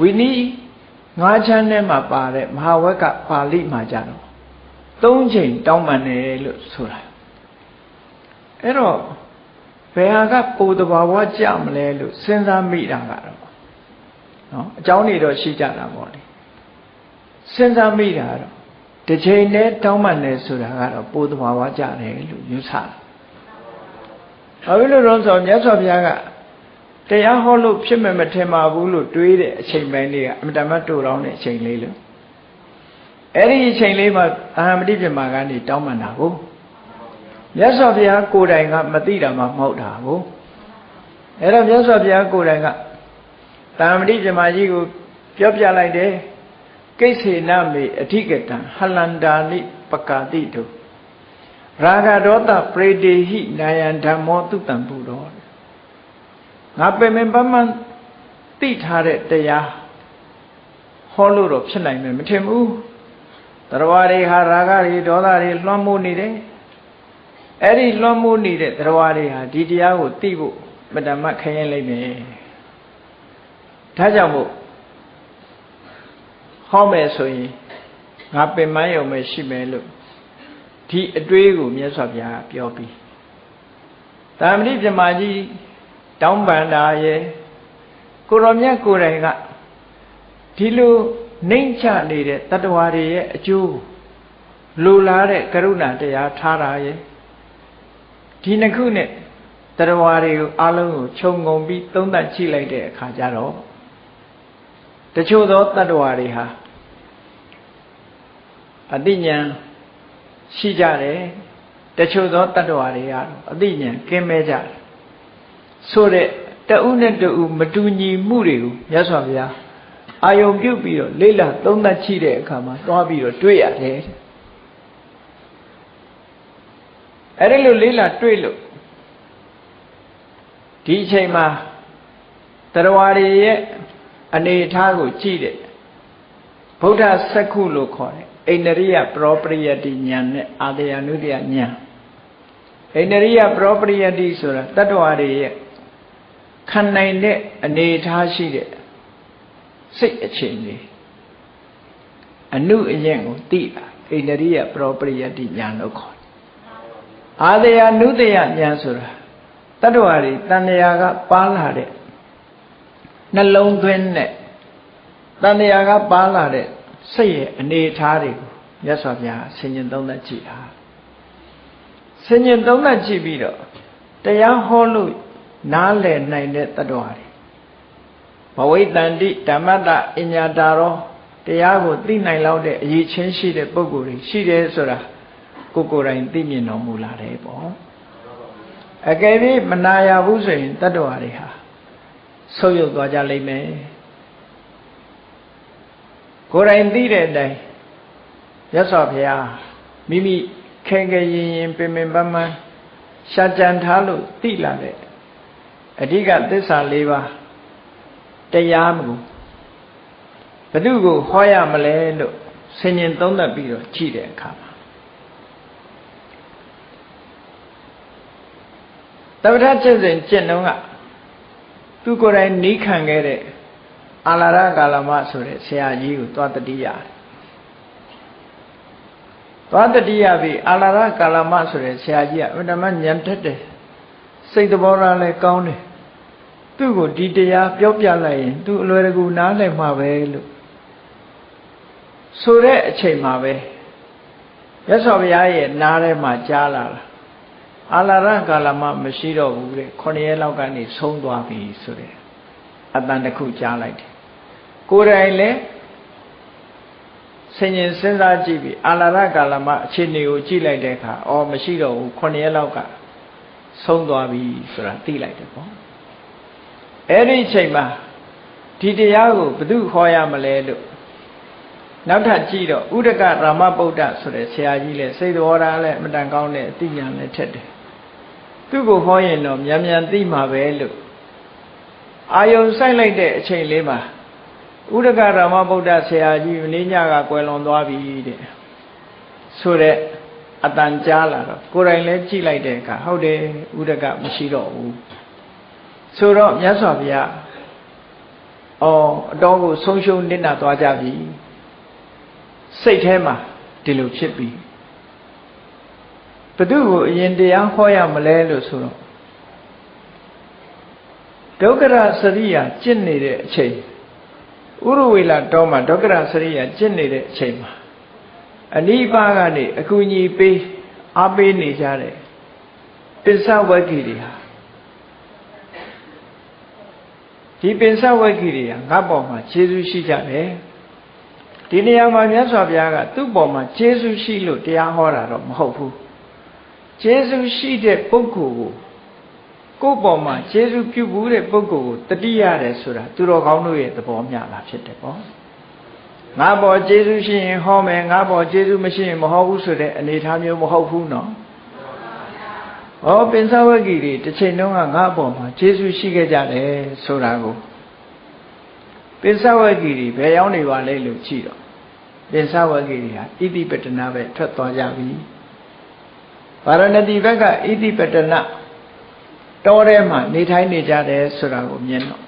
ဝိနည်းငါးချမ်းထဲမှာပါတဲ့မဟာဝက်ကပါဠိမှာကြတော့သုံးချိန်တောင်းပန်တယ်လို့ဆိုတာအဲ့တော့ ဘယ်ဟာကပိုတဘာဝကြမလဲလို့စဉ်းစားမိတာကတော့နော်အကြောင်းတွေတော့ရှိကြတာပေါ့လေစဉ်းစားမိတာတော့တစ်ချိန်နဲ့တောင်းပန်တယ်ဆိုတာကတော့ပိုတဘာဝကြတယ်လို့ယူဆတယ်ဘာဖြစ်လို့လဲဆိုတော့မြတ်စွာဘုရားကတရားဟောလို့ဖြစ်မယ်မထင်ပါဘူးလို့တွေးတဲ့အချိန်ပိုင်းလေးကအမတမတ်တူတောင်းတဲ့အချိန်လေးလို့အဲ့ဒီအချိန်လေးမှာအာဟမတိပြမာကနေတောင်းပန်တာကို မြတ်စွာဘုရားကိုယ်တိုင်ကမသိတာမှမဟုတ်တာကိုအဲ့တော့မြတ်စွာဘုရားကိုယ်တိုင်ကတာမတိပြမာကြီးကိုပြောပြလိုက်တယ်ကိစ္ဆေနမေအဓိကတံဟလန္တာနိပကာတိတုရာဂဒေါသပရိတေဟိနာယံဓမ္မောတုတံပုတော်ငါပင်ပင်ပန်းပန်းသိထားတဲ့တရားဟောလို့တော့ဖြစ်နိုင်မယ်မထင်ဘူးတရားတွေဟာရာဂတွေဒေါသတွေလွှမ်းမိုးနေတယ် အဲ့ဒီလွှမ်းမိုးနေတဲ့တရားတွေဟာဒီတရားကိုသိဖို့မတမခရင်လိုက်မယ်ဒါကြောင့်မို့ဟောမယ်ဆိုရင်ငါပင်မယုံမယ်ရှိမယ်လို့ဒီအတွေးကိုမြတ်စွာဘုရားပြောပြီးတာမဏိပြမကြီးတောင်းပန်တာရဲ့ကိုရောမြတ်ကိုယ်တိုင်ကဒီလိုနှိမ့်ချနေတဲ့တတ္တဝါတွေရဲ့အကျိုးလိုလားတဲ့ကရုဏာတရားထားတာရဲ့ ဒီနှစ်ခုနဲ့တတ္တဝါတွေကိုအလုံးကိုခြုံငုံပြီးသုံးသပ်ကြည့်လိုက်တဲ့အခါကျတော့တချို့သောတတ္တဝါတွေဟာအတိညာရှိကြတယ်တချို့သောတတ္တဝါတွေကတော့အတိညာကင်းမဲ့ကြတယ်ဆိုတဲ့တဦးနဲ့တဦးမတူညီမှုတွေကိုမြတ်စွာဘုရားအာယုံပြုတ်ပြီးတော့လေ့လာသုံးသပ်ကြည့်တဲ့အခါမှာသွားပြီးတော့တွေ့ရတယ် အဲ့ဒီလိုလေ့လာတွေ့လို့ဒီအချိန်မှာတရားတွေရဲ့အနေအထားကိုကြည့်တဲ့ဗုဒ္ဓစက္ခုလို့ခေါ်တယ်အိန္ဒရိယပရောပရိယတိဉာဏ်နဲ့အာတယနုတ္တယဉာဏ်အိန္ဒရိယပရောပရိယတိဆိုတာတတ္တဝါတွေရဲ့ခံနိုင်တဲ့အနေအထားရှိတဲ့စိတ်အခြေအနေအနုအယံကိုသိတာအိန္ဒရိယပရောပရိယတိဉာဏ်လို့ခေါ်တယ် အာတယနုတ္တယဉာဏ်ဆိုတာတတ္တဝါတွေတဏှာကပါလာတဲ့နှလုံးသွင်းတဲ့တန်တရားကပါလာတဲ့စိတ်ရဲ့အနေအထားတွေကိုမြတ်စွာဘုရားဆင်ញင်သုံးသပ်ကြည့်တာဆင်ញင်သုံးသပ်ကြည့်ပြီးတော့တရားဟောလို့နားလည်နိုင်တဲ့တ attva တွေဘဝိတန္တိဓမ္မတအညာတာရောတရားကိုသိနိုင်လောက်တဲ့အရေးချင်းရှိတဲ့ပုဂ္ဂိုလ်တွေရှိတယ်ဆိုတာ ကိုကိုယ်တိုင်သိမြင်တော်မူလာတယ်ပေါ့အကယ်၍မနာရဘူးဆိုရင်တ attva တွေဟာဆုပ်ယုပ်သွားကြလိမ့်မယ်ကိုယ်တိုင်သိတဲ့အတိုင်းရသော်ဘုရားမိမိခဲခဲရင်ရင်ပင်ပင်ပန်းပန်းရှားကြံထားလို့သိလာတဲ့အဓိကသစ္စာ၄ပါးတရားမကိုဘု து ကိုဟောရမလဲလို့ဆင်ញင်သုံးသပ်ပြီးတော့ကြည့်တဲ့အခါမှာ တပ္ပထကျင့်စဉ်ကျင့်တော့ကသူကိုယ်တိုင်နီးခံခဲ့တဲ့အာလာရကာလမဆိုတဲ့ဆရာကြီးကိုသွားတတိယသွားတတိယပြီအာလာရကာလမဆိုတဲ့ဆရာကြီးကအမှန်တမ်းဉာဏ်တက်တယ်စိတ်သဘောထားလည်းကောင်းတယ်သူ့ကိုဒီတရားပြောပြလိုက်ရင်သူအလွယ်တကူနားလည်မှာပဲလို့ဆိုတဲ့အချိန်မှာပဲရသော်ဘုရားရဲ့နားထဲမှာကြားလာတာ အာလာရကာလမမရှိတော့ဘူးတဲ့9ရက်လောက်ကနေဆုံးသွားပြီဆိုတဲ့အတန်တစ်ခုကြားလိုက်တယ်ကိုယ်တိုင်လည်းဆင်ញင်စဉ်းစားကြည့်ပြီးအာလာရကာလမှာအခြေအနေကိုကြည့်လိုက်တဲ့အခါအော်မရှိတော့ဘူး9ရက်လောက်ကဆုံးသွားပြီဆိုတာသိလိုက်တယ်ပေါ့အဲ့ဒီအချိန်မှာဒီတရားကိုဘယ်သူခေါ်ရမလဲလို့နောက်ထပ်ကြည့်တော့ဥဒကရာမဗုဒ္ဓဆိုတဲ့ဆရာကြီးလဲစိတ်တော်ရာလဲအမတန်ကောင်းတဲ့အသိဉာဏ်နဲ့ထက်တယ် သူ့ကိုဟောရင်တော့မြန်မြန်သိမှာပဲလို့အာယုံဆိုင်လိုက်တဲ့အချိန်လေးမှာဥဒကရာမဗုဒ္ဓဆရာကြီးမင်းညကကွယ်လွန်သွားပြီတဲ့ဆိုတဲ့အတန်ကြားလာတော့ကိုယ်တိုင်လည်းကြည့်လိုက်တဲ့အခါဟုတ်တယ်ဥဒကမရှိတော့ဘူးဆိုတော့မြတ်စွာဘုရားအော်အတော်ကိုဆုံးရှုံးနစ်နာသွားကြပြီစိတ်ထဲမှာဒီလိုဖြစ်ပြီ ဘသူကိုအရင်တရားဟောရမလဲလို့ဆိုတော့ဒုက္ခရစရိယာကျင့်နေတဲ့အချိန်ဥရဝေလာတောမှာဒုက္ခရစရိယာကျင့်နေတဲ့အချိန်မှာအနိပါကနေအကူအညီပေးအားပေးနေကြတယ်ပစ္စဝဂ္ဂီတွေဟာဒီပစ္စဝဂ္ဂီတွေဟာငါ့ပေါ်မှာခြေဆုရှိကြတယ်ဒီနေရာမှာမြတ်စွာဘုရားကသူ့ပေါ်မှာခြေဆုရှိလို့တရားဟောတာတော့မဟုတ်ဘူး ခြေဆုရှိတဲ့ပုဂ္ဂိုလ်ကိုကိုယ့်ပေါ်မှာခြေဆုပြုဘူးတဲ့ပုဂ္ဂိုလ်ကိုတတိရတယ်ဆိုတာသူတော်ကောင်းတို့ရဲ့သဘောမျှတာဖြစ်တယ်ပေါ့ငါပေါ်ခြေဆုရှိရင်ဟောမယ်ငါပေါ်ခြေဆုမရှိရင်မဟောဘူးဆိုတဲ့အနေအထားမျိုးမဟုတ်ဘူးနော်ဟောပင်စဝဂ္ဂီတွေတစ်ချိန်လုံးကငါ့ပေါ်မှာခြေဆုရှိခဲ့ကြတယ်ဆိုတာကိုပင်စဝဂ္ဂီတွေဘယ်ရောက်နေပါလဲလို့ကြည့်တော့ပင်စဝဂ္ဂီတွေဟာဣတိပတနာပဲထွက်သွားကြပြီ ဗာရဏတိဘက်ကဣတိပတနာတောထဲမှာနေထိုင်နေကြတယ်ဆိုတာကိုမြင်တော့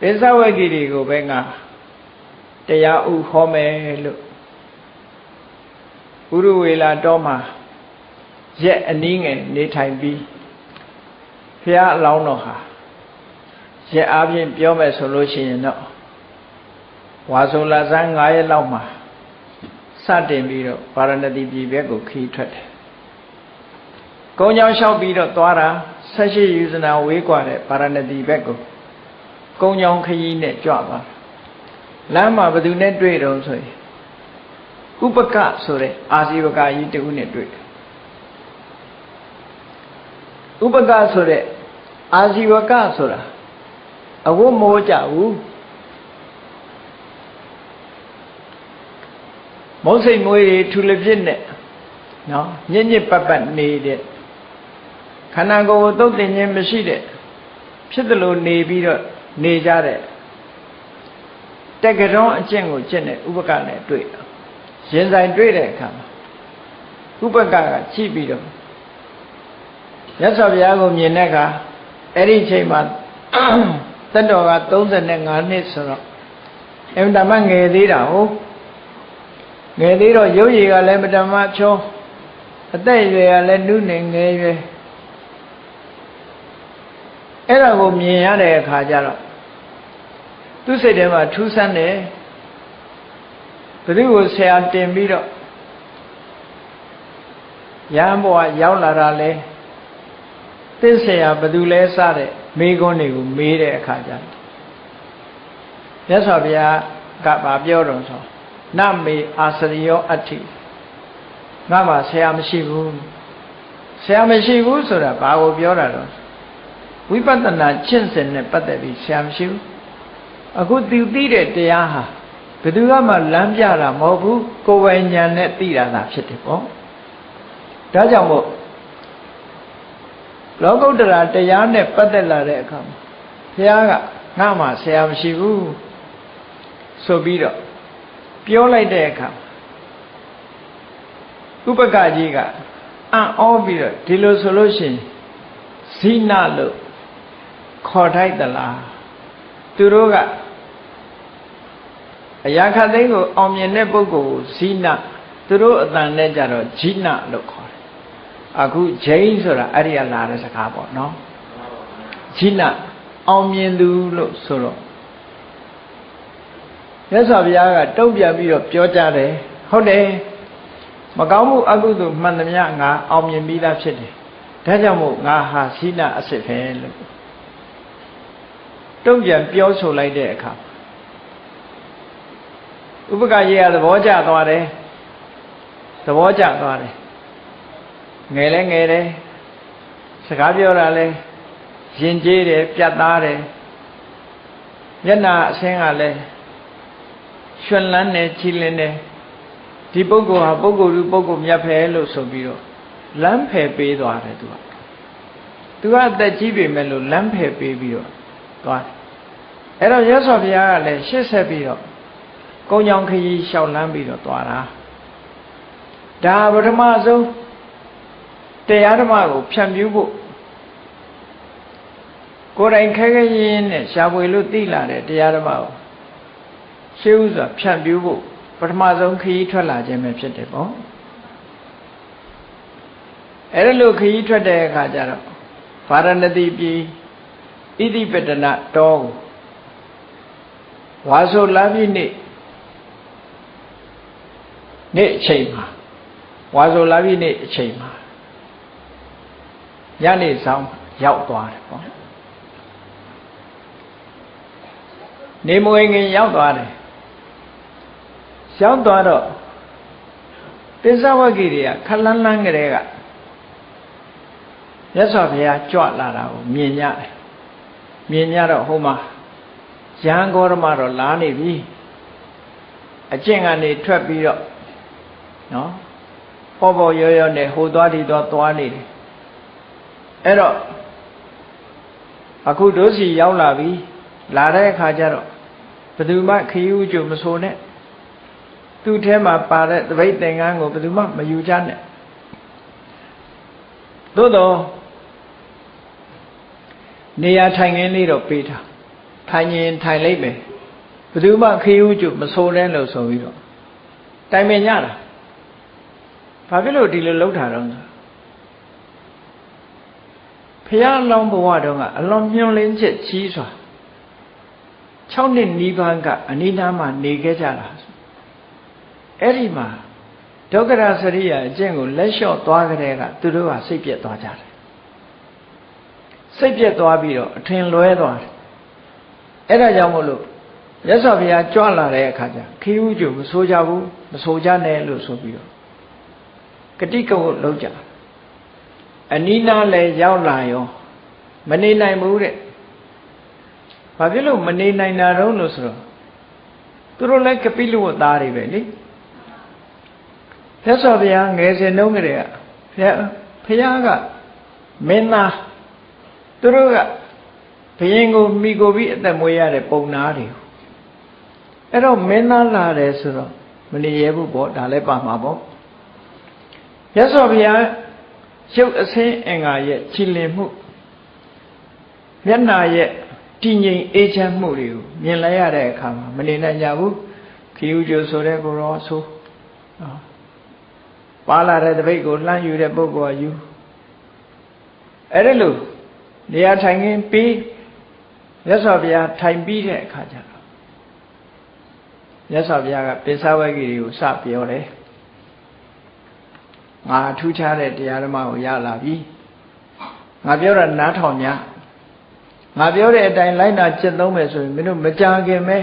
ပင်စဝဂ္ဂီတွေကိုပဲငါတရားဥဟောမယ်လို့ဥရဝေလာတောမှာရက်အနည်းငယ်နေထိုင်ပြီးဘုရားအလောင်းတော်ဟာရက်အားဖြင့်ပြောမယ်ဆိုလို့ရှိရင်တော့ဝါဆိုလာဇန်း9ရက်လောက်မှာ စတင်ပြီးတော့ဗာရဏသီပြည်ဘက်ကိုခီးထွက်တယ်။ကုန်းချောင်းလျှောက်ပြီးတော့သွားတာဆက်ရှိယူဇနာဝေးกว่าတဲ့ဗာရဏသီဘက်ကိုကုန်းချောင်းခရီးနဲ့ကြွပါလမ်းမှာဘယ်သူနဲ့တွေ့တုံးဆိုရင်ဥပကဆိုတဲ့အာဇီဝကကြီးတူနဲ့တွေ့တယ်ဥပကဆိုတဲ့အာဇီဝကဆိုတာအဝတ်မိုးကြဘူး မုံစိတ်မွေးတွေထူလပြစ်နဲ့နော်ညစ်ညစ်ပတ်ပတ်နေတဲ့ခန္ဓာကိုယ်ကိုသုတ်တင်ခြင်းမရှိတဲ့ဖြစ်သလိုနေပြီးတော့နေကြတဲ့တက္ကရောအကျင့်ကိုကျင့်တဲ့ဥပကနဲ့တွေ့ရင်ဆိုင်တွေ့တဲ့အခါမှာဥပကကကြည့်ပြီးတော့မြတ်စွာဘုရားကိုမြင်တဲ့အခါအဲ့ဒီချိန်မှာသက်တော်က35နှစ်ဆိုတော့အင်တမငယ်သေးတာဟုတ် ငယ်သေးတော့ရုပ်ရည်ကလည်းမတမချောအသက်အရွယ်ကလည်းနုနေငယ်ရွယ်အဲ့ဒါကိုမြင်ရတဲ့အခါကျတော့သူ့စိတ်ထဲမှာထူးဆန်းတယ်ဘယ်သူကိုဆရာတင်ပြီးတော့ရဟန်းဘဝရောက်လာတာလဲသစ္ဆရာဘယ်သူလဲစတဲ့မေးခွန်းတွေကိုမေးတဲ့အခါကျတော့မြတ်စွာဘုရားကဗာပြောတော်ဆို နမေအာစရိယောအဋ္ဌိငါမှဆရာမရှိဘူးဆရာမရှိဘူးဆိုတာဘာကိုပြောတာတော့ဝိပဿနာကျင့်စဉ်နဲ့ပတ်သက်ပြီးဆရာမရှိဘူးအခုသူသိတဲ့တရားဟာဘယ်သူမှလမ်းပြတာမဟုတ်ဘူးကိုယ်ပိုင်ဉာဏ်နဲ့သိတာသာဖြစ်တယ်ပေါ့ဒါကြောင့်မို့လောကုတ္တရာတရားနဲ့ပတ်သက်လာတဲ့အခါမှာဘုရားကငါမှဆရာမရှိဘူးဆိုပြီးတော့ ပြောလိုက်တဲ့အခါဥပကကြီးကအံ့ဩပြီးတော့ဒီလိုဆိုလို့ရှိရင်ဇိနလို့ခေါ်ထိုက်သလားသူတို့ကအရာခသိန်းကိုအောင်မြင်တဲ့ပုဂ္ဂိုလ်ကိုဇိနသူတို့အတန်နဲ့ကြတော့ဂျိနလို့ခေါ်တယ်အခုဂျိန်းဆိုတာအဲ့ဒီကလာတဲ့စကားပေါ့နော်ဂျိနအောင်မြင်သူလို့ဆိုတော့ မြတ်စွာဘုရားကတုံ့ပြန်ပြီးတော့ပြောကြတယ်ဟုတ်တယ်မကောင်းမှုအကုသိုလ်မှန်သမျှငါအောင်မြင်ပြီးသားဖြစ်တယ်ဒါကြောင့်မို့ငါဟာစိနာအစစ်ပဲလို့တုံ့ပြန်ပြောဆိုလိုက်တဲ့အခါဥပကကြီးကသဘောကျသွားတယ်သဘောကျသွားတယ်ငယ်လဲငယ်တယ်စကားပြောတာလဲရင်ကျေးတယ်ပြတ်သားတယ်မျက်နာအဆင်းကလည်း ရွှင်လန်းတယ်ချီလင်းတယ်ဒီပုဂ္ဂိုလ်ဟာပုဂ္ဂိုလ်လူပုဂ္ဂိုလ်မြတ်ဖယ်လို့ဆိုပြီးတော့လမ်းဖယ်ပေးသွားတယ်သူကသူကအသက်ကြီးပြီမဲ့လို့လမ်းဖယ်ပေးပြီးတော့သွားတယ်အဲ့တော့ရသော်ဘုရားကလည်းရှေ့ဆက်ပြီးတော့ကုံကြောင်ခရီးလျှောက်လန်းပြီးတော့သွားတာဒါပထမဆုံးတရားဓမ္မကိုဖြန့်ဖြူးဖို့ကိုယ်တိုင်ခဲခဲရင်းနဲ့ရှားပွေလို့သိလာတဲ့တရားဓမ္မကို ရှေးဥစွာဖြန့်ဖြူးဖို့ပထမဆုံးခရီးထွက်လာခြင်းပဲဖြစ်တယ်ပေါ့အဲ့ဒါလို့ခရီးထွက်တဲ့အခါကျတော့ဗာရဏသီပြည်ဣတိပတနာတောကိုဝါဆိုလာပြီနေ့နေ့အချိန်မှာဝါဆိုလာပြီနေ့အချိန်မှာညနေဆောင်ရောက်သွားတယ်ပေါ့နေမဝင်ခင်ရောက်သွားတယ် ရောက်သွားတော့ပိဿဝဂီတွေကခလန်းလန်းကလေးကမြတ်စွာဘုရားကြွလာတာကိုမြင်ကြတယ်မြင်ကြတော့ဟိုမှာရဟန်းဂေါရမတော့လာနေပြီအကျင့်ကနေထွက်ပြီးတော့နော်ပေါ်ပေါ်ရောရောနဲ့ဟိုသွားဒီသွားသွားနေတယ်အဲ့တော့အခုတို့စီရောက်လာပြီလာတဲ့အခါကျတော့ဘယ်သူမှခရီးဥကျုံမဆိုနဲ့ သူ့ထဲမှာပါတဲ့တပိတ်သင်္ကန်းကိုဘယ်သူမှမယူကြနဲ့သို့တော့နေရာထိုင်ခင်းလေးတော့ပေးထားထိုင်ရင်ထိုင်လိုက်မယ်ဘယ်သူမှခရီးဥကျုံမဆိုနဲ့လို့ဆိုပြီးတော့တိုင်ပင်ကြတာဘာဖြစ်လို့ဒီလိုလုပ်တာတော့ဖះလောင်းဘဝတုန်းကအလွန်ညှို့လင်းချက်ကြီးစွာ6နှစ်နီးပါးကအနိနာမှာနေခဲ့ကြတာ အဲ့ဒီမှာဒုက္ခရစရိယာအကျင့်ကိုလက်လျှော့သွားကြတဲ့ကသူတို့ကစိတ်ပြက်သွားကြတယ်စိတ်ပြက်သွားပြီးတော့အထင်လွဲသွားတယ်အဲ့ဒါကြောင့်မို့လို့ရသော်ဘုရားကြွလာတဲ့အခါကျခီးဥကျုံမဆိုးကြဘူးမဆိုးကြနဲ့လို့ဆိုပြီးတော့ဂတိကဝတ်လုံးကြအနီးနားလည်းရောက်လာရောမနေနိုင်ဘူးတဲ့ဘာဖြစ်လို့မနေနိုင်တာတော့လို့ဆိုတော့သူတို့လည်းကပိလဝတ်သားတွေပဲလေ သက်စော်ဘုရားငယ်စဉ်တုန်းကတည်းကဘုရားဘုရားကမင်းသားသူတို့ကဘယင်ကိုမိကိုပြီးအသက်မွေးရတဲ့ပုံနာတွေအဲ့တော့မင်းသားလာတယ်ဆိုတော့မနေရဘူးပေါ့ဒါလည်းပါမှာပေါ့ရသော်ဘုရားရုပ်အစင်းအင်္ဂါရဲ့ချီလင်မှုမျက်နာရဲ့တည်ငြိမ်အေးချမ်းမှုတွေကိုမြင်လိုက်ရတဲ့အခါမှာမနေနိုင်ကြဘူးခီးဥကျိုဆိုတဲ့ကိုရောဆို ပါလာတဲ့တပိတ်ကိုလှမ်းယူတဲ့ပုဂ္ဂိုလ်ကယူအဲ့ဒါလို့နေရာထိုင်ခင်းပြီးရသော်ဘုရားထိုင်ပြီးတဲ့အခါကျတော့ရသော်ဘုရားကပိဿဝဂီတွေကိုစပြောတယ်ငါထူးခြားတဲ့တရားဓမ္မကိုရလာပြီငါပြောတာနားထောင်냐ငါပြောတဲ့အတိုင်းလိုက်နာကျင့်သုံးမယ်ဆိုရင်မင်းတို့မကြခင်ပဲ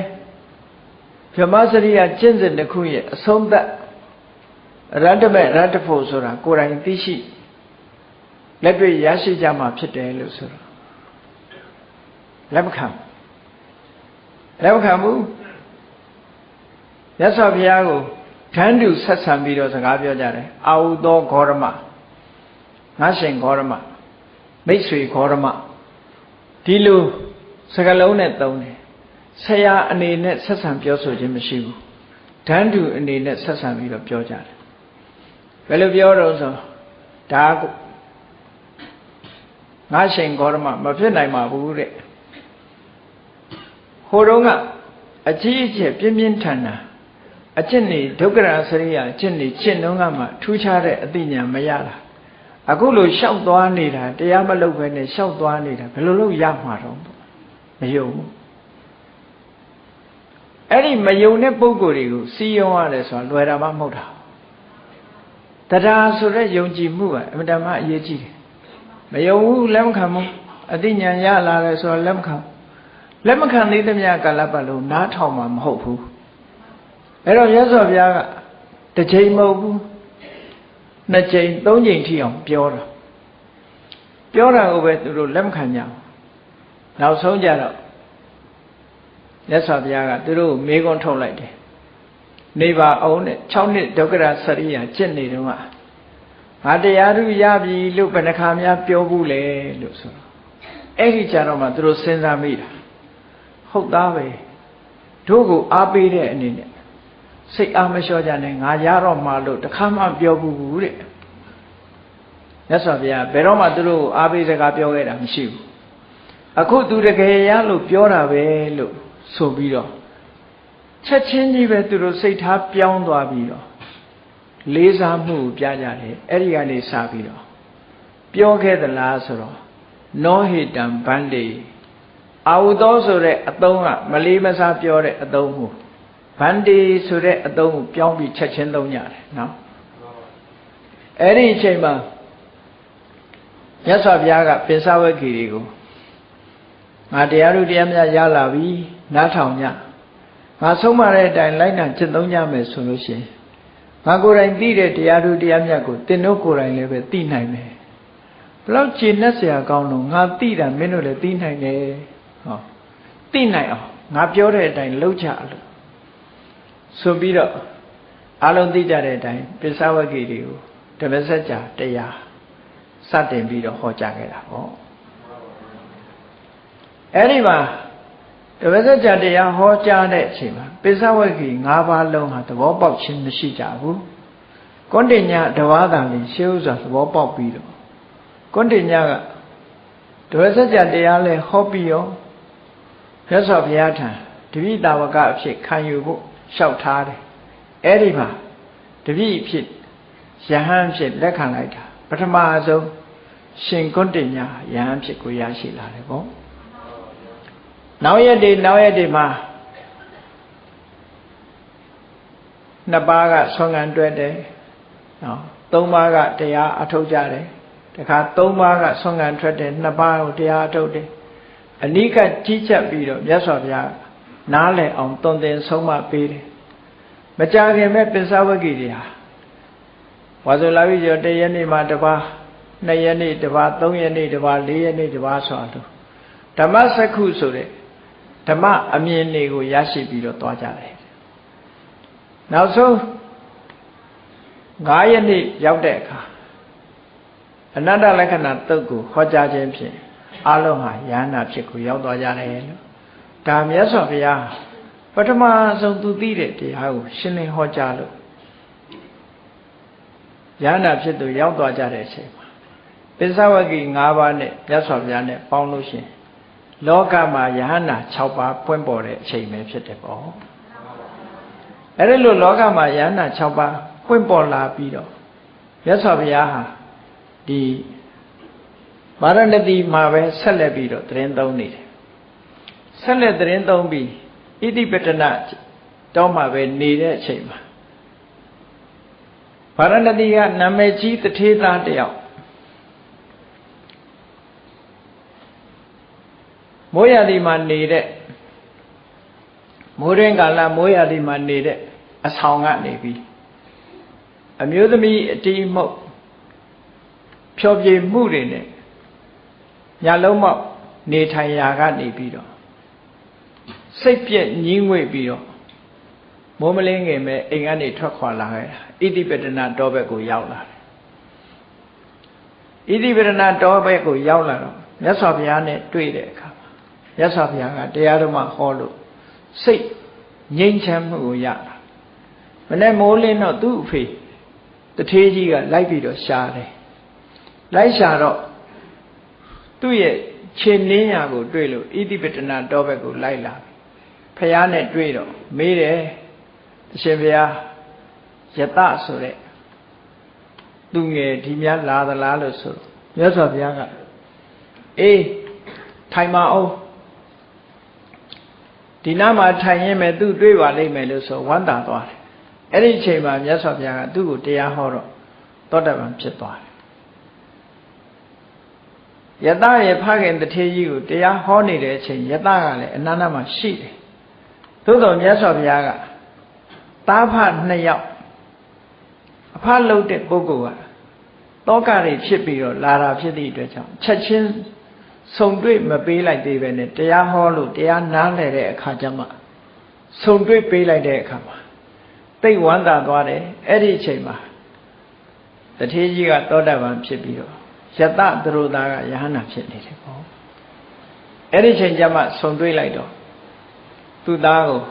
ဗြဟ္မစရိယကျင့်စဉ်တစ်ခုရဲ့အဆုံးသတ် ရတ္တမဲ့ရတ္တဖို့ဆိုတာကိုယ်တိုင်သိရှိလက်တွေ့ရရှိကြမှာဖြစ်တယ်လို့ဆိုတော့လက်မခံလက်မခံဘူးမြတ်စွာဘုရားကိုထန်းတူဆက်ဆံပြီးတော့စကားပြောကြတယ်အာဟုသောဂေါရမငါရှင်ဂေါရမမိတ်ဆွေဂေါရမဒီလိုစကားလုံးနဲ့သုံးတယ်ဆရာအနေနဲ့ဆက်ဆံပြောဆိုခြင်းမရှိဘူးဓာန်တူအနေနဲ့ဆက်ဆံပြီးတော့ပြောကြတယ် ဘယ်လိုပြောတော့ဆိုဒါငါရှင်ဂေါရမမဖြစ်နိုင်ပါဘူးတဲ့ဟိုတုန်းကအကြီးအကျယ်ပြင်းပြင်းထန်ထန်အကျင့်နေဒုက္ခရာစရိယအကျင့်နေကျင့်တုန်းကမှထူးခြားတဲ့အသိဉာဏ်မရတာအခုလိုလျှောက်သွားနေတာတရားမလုပ်ဘဲနဲ့လျှောက်သွားနေတာဘယ်လိုလုပ်ရမှာတော့မယုံဘူးအဲ့ဒီမယုံတဲ့ပုံကိုယ်တွေကိုစီယုံရတယ်ဆိုတာလွယ်တာမှမဟုတ်တာ တရားဆိုတဲ့ယုံကြည်မှုကအမှန်တမ်းအရေးကြီးတယ်မယုံဘူးလက်မခံဘူးအသိဉာဏ်ရလာတယ်ဆိုတာလက်မခံလက်မခံသေးသမျှကာလပတ်လုံးနားထောင်မှာမဟုတ်ဘူးအဲ့တော့မြတ်စွာဘုရားကတစ်ချိန်မဟုတ်ဘူးနှစ်ချိန်သုံးချိန်ထိအောင်ပြောတာပြောတာကိုပဲသူတို့လက်မခံကြဘူးနောက်ဆုံးကြတော့မြတ်စွာဘုရားကသူတို့ကိုမေးခွန်းထုတ်လိုက်တယ် နေပါအောင်နဲ့6နှစ်ဒုက္ခရစရိယာကျင့်နေတော့ငါတရားဓုရပြီလို့ဘယ်နှခါများပြောဘူးလေလို့ဆိုတော့အဲ့ဒီကြတော့မှသူတို့စဉ်းစားမိတာဟုတ်သားပဲတို့ကိုအားပေးတဲ့အနေနဲ့စိတ်အားမလျှော့ကြနဲ့ငါရတော့မှလို့တခါမှပြောဘူးတဲ့မြတ်စွာဘုရားဘယ်တော့မှသူတို့ကိုအားပေးစကားပြောခဲ့တာမရှိဘူးအခုသူတကယ်ရလို့ပြောတာပဲလို့ဆိုပြီးတော့ ချက်ချင်းကြီးပဲသူတို့စိတ်ထားပြောင်းသွားပြီးတော့လေးစားမှုကိုပြကြတယ်အဲ့ဒီကနေစပြီးတော့ပြောခဲ့သလားဆိုတော့နောဟိတံဗန္တိအာဟုသောဆိုတဲ့အသုံးကမလေးမစားပြောတဲ့အသုံးကိုဗန္တိဆိုတဲ့အသုံးကိုပြောင်းပြီးချက်ချင်းသုံးကြတယ်နော်အဲ့ဒီအချိန်မှာမြတ်စွာဘုရားကပင်စဝဂီတွေကိုငါတရားတို့တရားများရလာပြီနားထောင်ကြ ငါဆုံးမတဲ့အတိုင်းလိုက်နာကျင့်သုံးကြမယ်ဆိုလို့ရှိရင်ငါကိုယ်တိုင်သိတဲ့တရားတို့တရားမြတ်ကိုသင်တို့ကိုယ်တိုင်လည်းပဲသိနိုင်မယ်ဘလောက်ခြေနဲ့ဆရာကောင်းလို့ငါသိတာမင်းတို့လည်းသိနိုင်တယ်ဟောသိနိုင်အောင်ငါပြောတဲ့အတိုင်းလုပ်ကြလို့ဆိုပြီးတော့အလုံးသိကြတဲ့အတိုင်းပိဿဝဂီတွေကိုဓမ္မစကြာတရားစတင်ပြီးတော့ဟောကြားခဲ့တာပေါ့အဲ့ဒီမှာ တပည့်သက်ကြတရားဟောကြားတဲ့အချိန်မှာပိဿဝဂီ၅ပါးလုံးဟာသဘောပေါက်ခြင်းမရှိကြဘူးကွန်တင်ညာတဝါသာလေးရှေးဥစွာသဘောပေါက်ပြီးတော့ကွန်တင်ညာကတပည့်သက်ကြတရားလဲဟောပြီးရောမြတ်စွာဘုရားထံတပိတာဝကအဖြစ်ခံယူဖို့လျှောက်ထားတယ်အဲ့ဒီမှာတပိဖြစ်ယဟန်ဖြစ်လက်ခံလိုက်တာပထမဆုံးရှင်ကွန်တင်ညာယဟန်ဖြစ်ကိုရရှိလာတယ်ပေါ့ နောက်ရက်တွေနောက်ရက်တွေမှာနှစ်ပါးကဆွမ်းခံတွဲတယ်နော်သုံးပါးကတရားအထုတ်ကြတယ်တခါသုံးပါးကဆွမ်းခံထွက်တယ်နှစ်ပါးကိုတရားအထုတ်တယ်အနိကကြီးချက်ပြီးတော့မြတ်စွာဘုရားနားလည်အောင်တုံသင်ဆုံးမပေးတယ်မကြခင်မဲ့ပစ္စဝဂီတွေဟာဝါဆိုလာပြီကျော်တရက်နေ့မှာတစ်ပါးနှစ်ရက်နေ့တစ်ပါးသုံးရက်နေ့တစ်ပါးလေးရက်နေ့တစ်ပါးဆိုတော့ဓမ္မစက္ခုဆိုတဲ့ ဓမ္မအမြင်တွေကိုရရှိပြီးတော့သွားကြတယ်နောက်ဆုံး9ရက်နေ့ရောက်တဲ့အခါအနတ္တလက္ခဏာတုတ်ကိုဟောကြားခြင်းဖြင့်အလုံးဟာယန္နာဖြစ်ကိုရောက်သွားကြတယ်လို့ဒါမြတ်စွာဘုရားပထမဆုံးသူသိတဲ့တရားကိုရှင်းလင်းဟောကြားလို့ယန္နာဖြစ်သူရောက်သွားကြတဲ့အချိန်မှာပိဿဝဂီ၅ပါးနဲ့မြတ်စွာဘုရားနဲ့ပေါင်းလို့ရှင် လောကမှာယဟန္တာ6ပါးပွင့်ပေါ်တဲ့အချိန်ပဲဖြစ်တယ်ပေါ့အဲ့ဒီလိုလောကမှာယဟန္တာ6ပါးပွင့်ပေါ်လာပြီးတော့မြတ်စွာဘုရားဟာဒီဗာရဏသီမှာပဲဆက်လက်ပြီးတော့တရင်သုံးနေတယ်ဆက်လက်တရင်သုံးပြီးဣတိပတနာတော့မှပဲနေတဲ့အချိန်မှာဗာရဏသီကနာမည်ကြီးတထေးသားတယောက် မိုးရသည်မှာနေတဲ့မိုးရင်းကာလမိုးရသည်မှာနေတဲ့အဆောင်ကနေပြီးအမျိုးသမီးအတီးမှုတ်ဖြောပြေမှုတွေနဲ့ညလုံးမောက်နေထိုင်ရာကနေပြီးတော့စိတ်ပြက်ညင်းငွေ့ပြီးတော့မိုးမလင်းငယ်မဲ့အိမ်ကနေထွက်ခွာလာခဲ့တာဣတိပတနာတောဘက်ကိုရောက်လာတယ်ဣတိပတနာတောဘက်ကိုရောက်လာတော့မြတ်စွာဘုရားနဲ့တွေ့တဲ့အခါ မြတ်စွာဘုရားကတရားဓမ္မဟောလို့စိတ်ငြိမ်းချမ်းမှုကိုရတာမနေ့မိုးလင်းတော့သူ့အဖေတထေးကြီးကလိုက်ပြီးတော့ရှားတယ်လိုက်ရှာတော့သူ့ရဲ့ခြေနင်းရာကိုတွေ့လို့ဣတိပတနာတောဘက်ကိုလိုက်လာဖះနဲ့တွေ့တော့မေးတယ်အရှင်ဘုရားယတဆိုတဲ့သူငယ်ဒီများလာသလားလို့ဆိုမြတ်စွာဘုရားကအေးထိုင်ပါအောင် ဒီနားမှာထိုင်ရင်မဲ့သူတွေ့ပါလိမ့်မယ်လို့ဆိုဝမ်းသာသွားတယ်အဲ့ဒီအချိန်မှာမြတ်စွာဘုရားကသူ့ကိုတရားဟောတော့သောတပန်ဖြစ်သွားတယ်ယတရဲ့ဖခင်တထေးကြီးကိုတရားဟောနေတဲ့အချိန်ယတကလည်းအနန္တမှာရှိတယ်သို့တော်မြတ်စွာဘုရားကသားဖနှစ်ယောက်အဖလှုပ်တဲ့ပုဂ္ဂိုလ်ကတောကတွေဖြစ်ပြီးတော့လာတာဖြစ်သည့်အတွက်ကြောင့်ချက်ချင်း ဆုံတွေ့မပေးလိုက်သေးပဲနဲ့တရားဟောလို့တရားနားလည်တဲ့အခါကျမှဆုံတွေ့ပေးလိုက်တဲ့အခါမှာသိဝမ်းသာသွားတယ်အဲ့ဒီအချိန်မှာတထေးကြီးကသောတာပန်ဖြစ်ပြီးတော့ယတသရတာကယဟနာဖြစ်နေတယ်ပေါ့အဲ့ဒီချိန်ကျမှဆုံတွေ့လိုက်တော့သူ့သားကို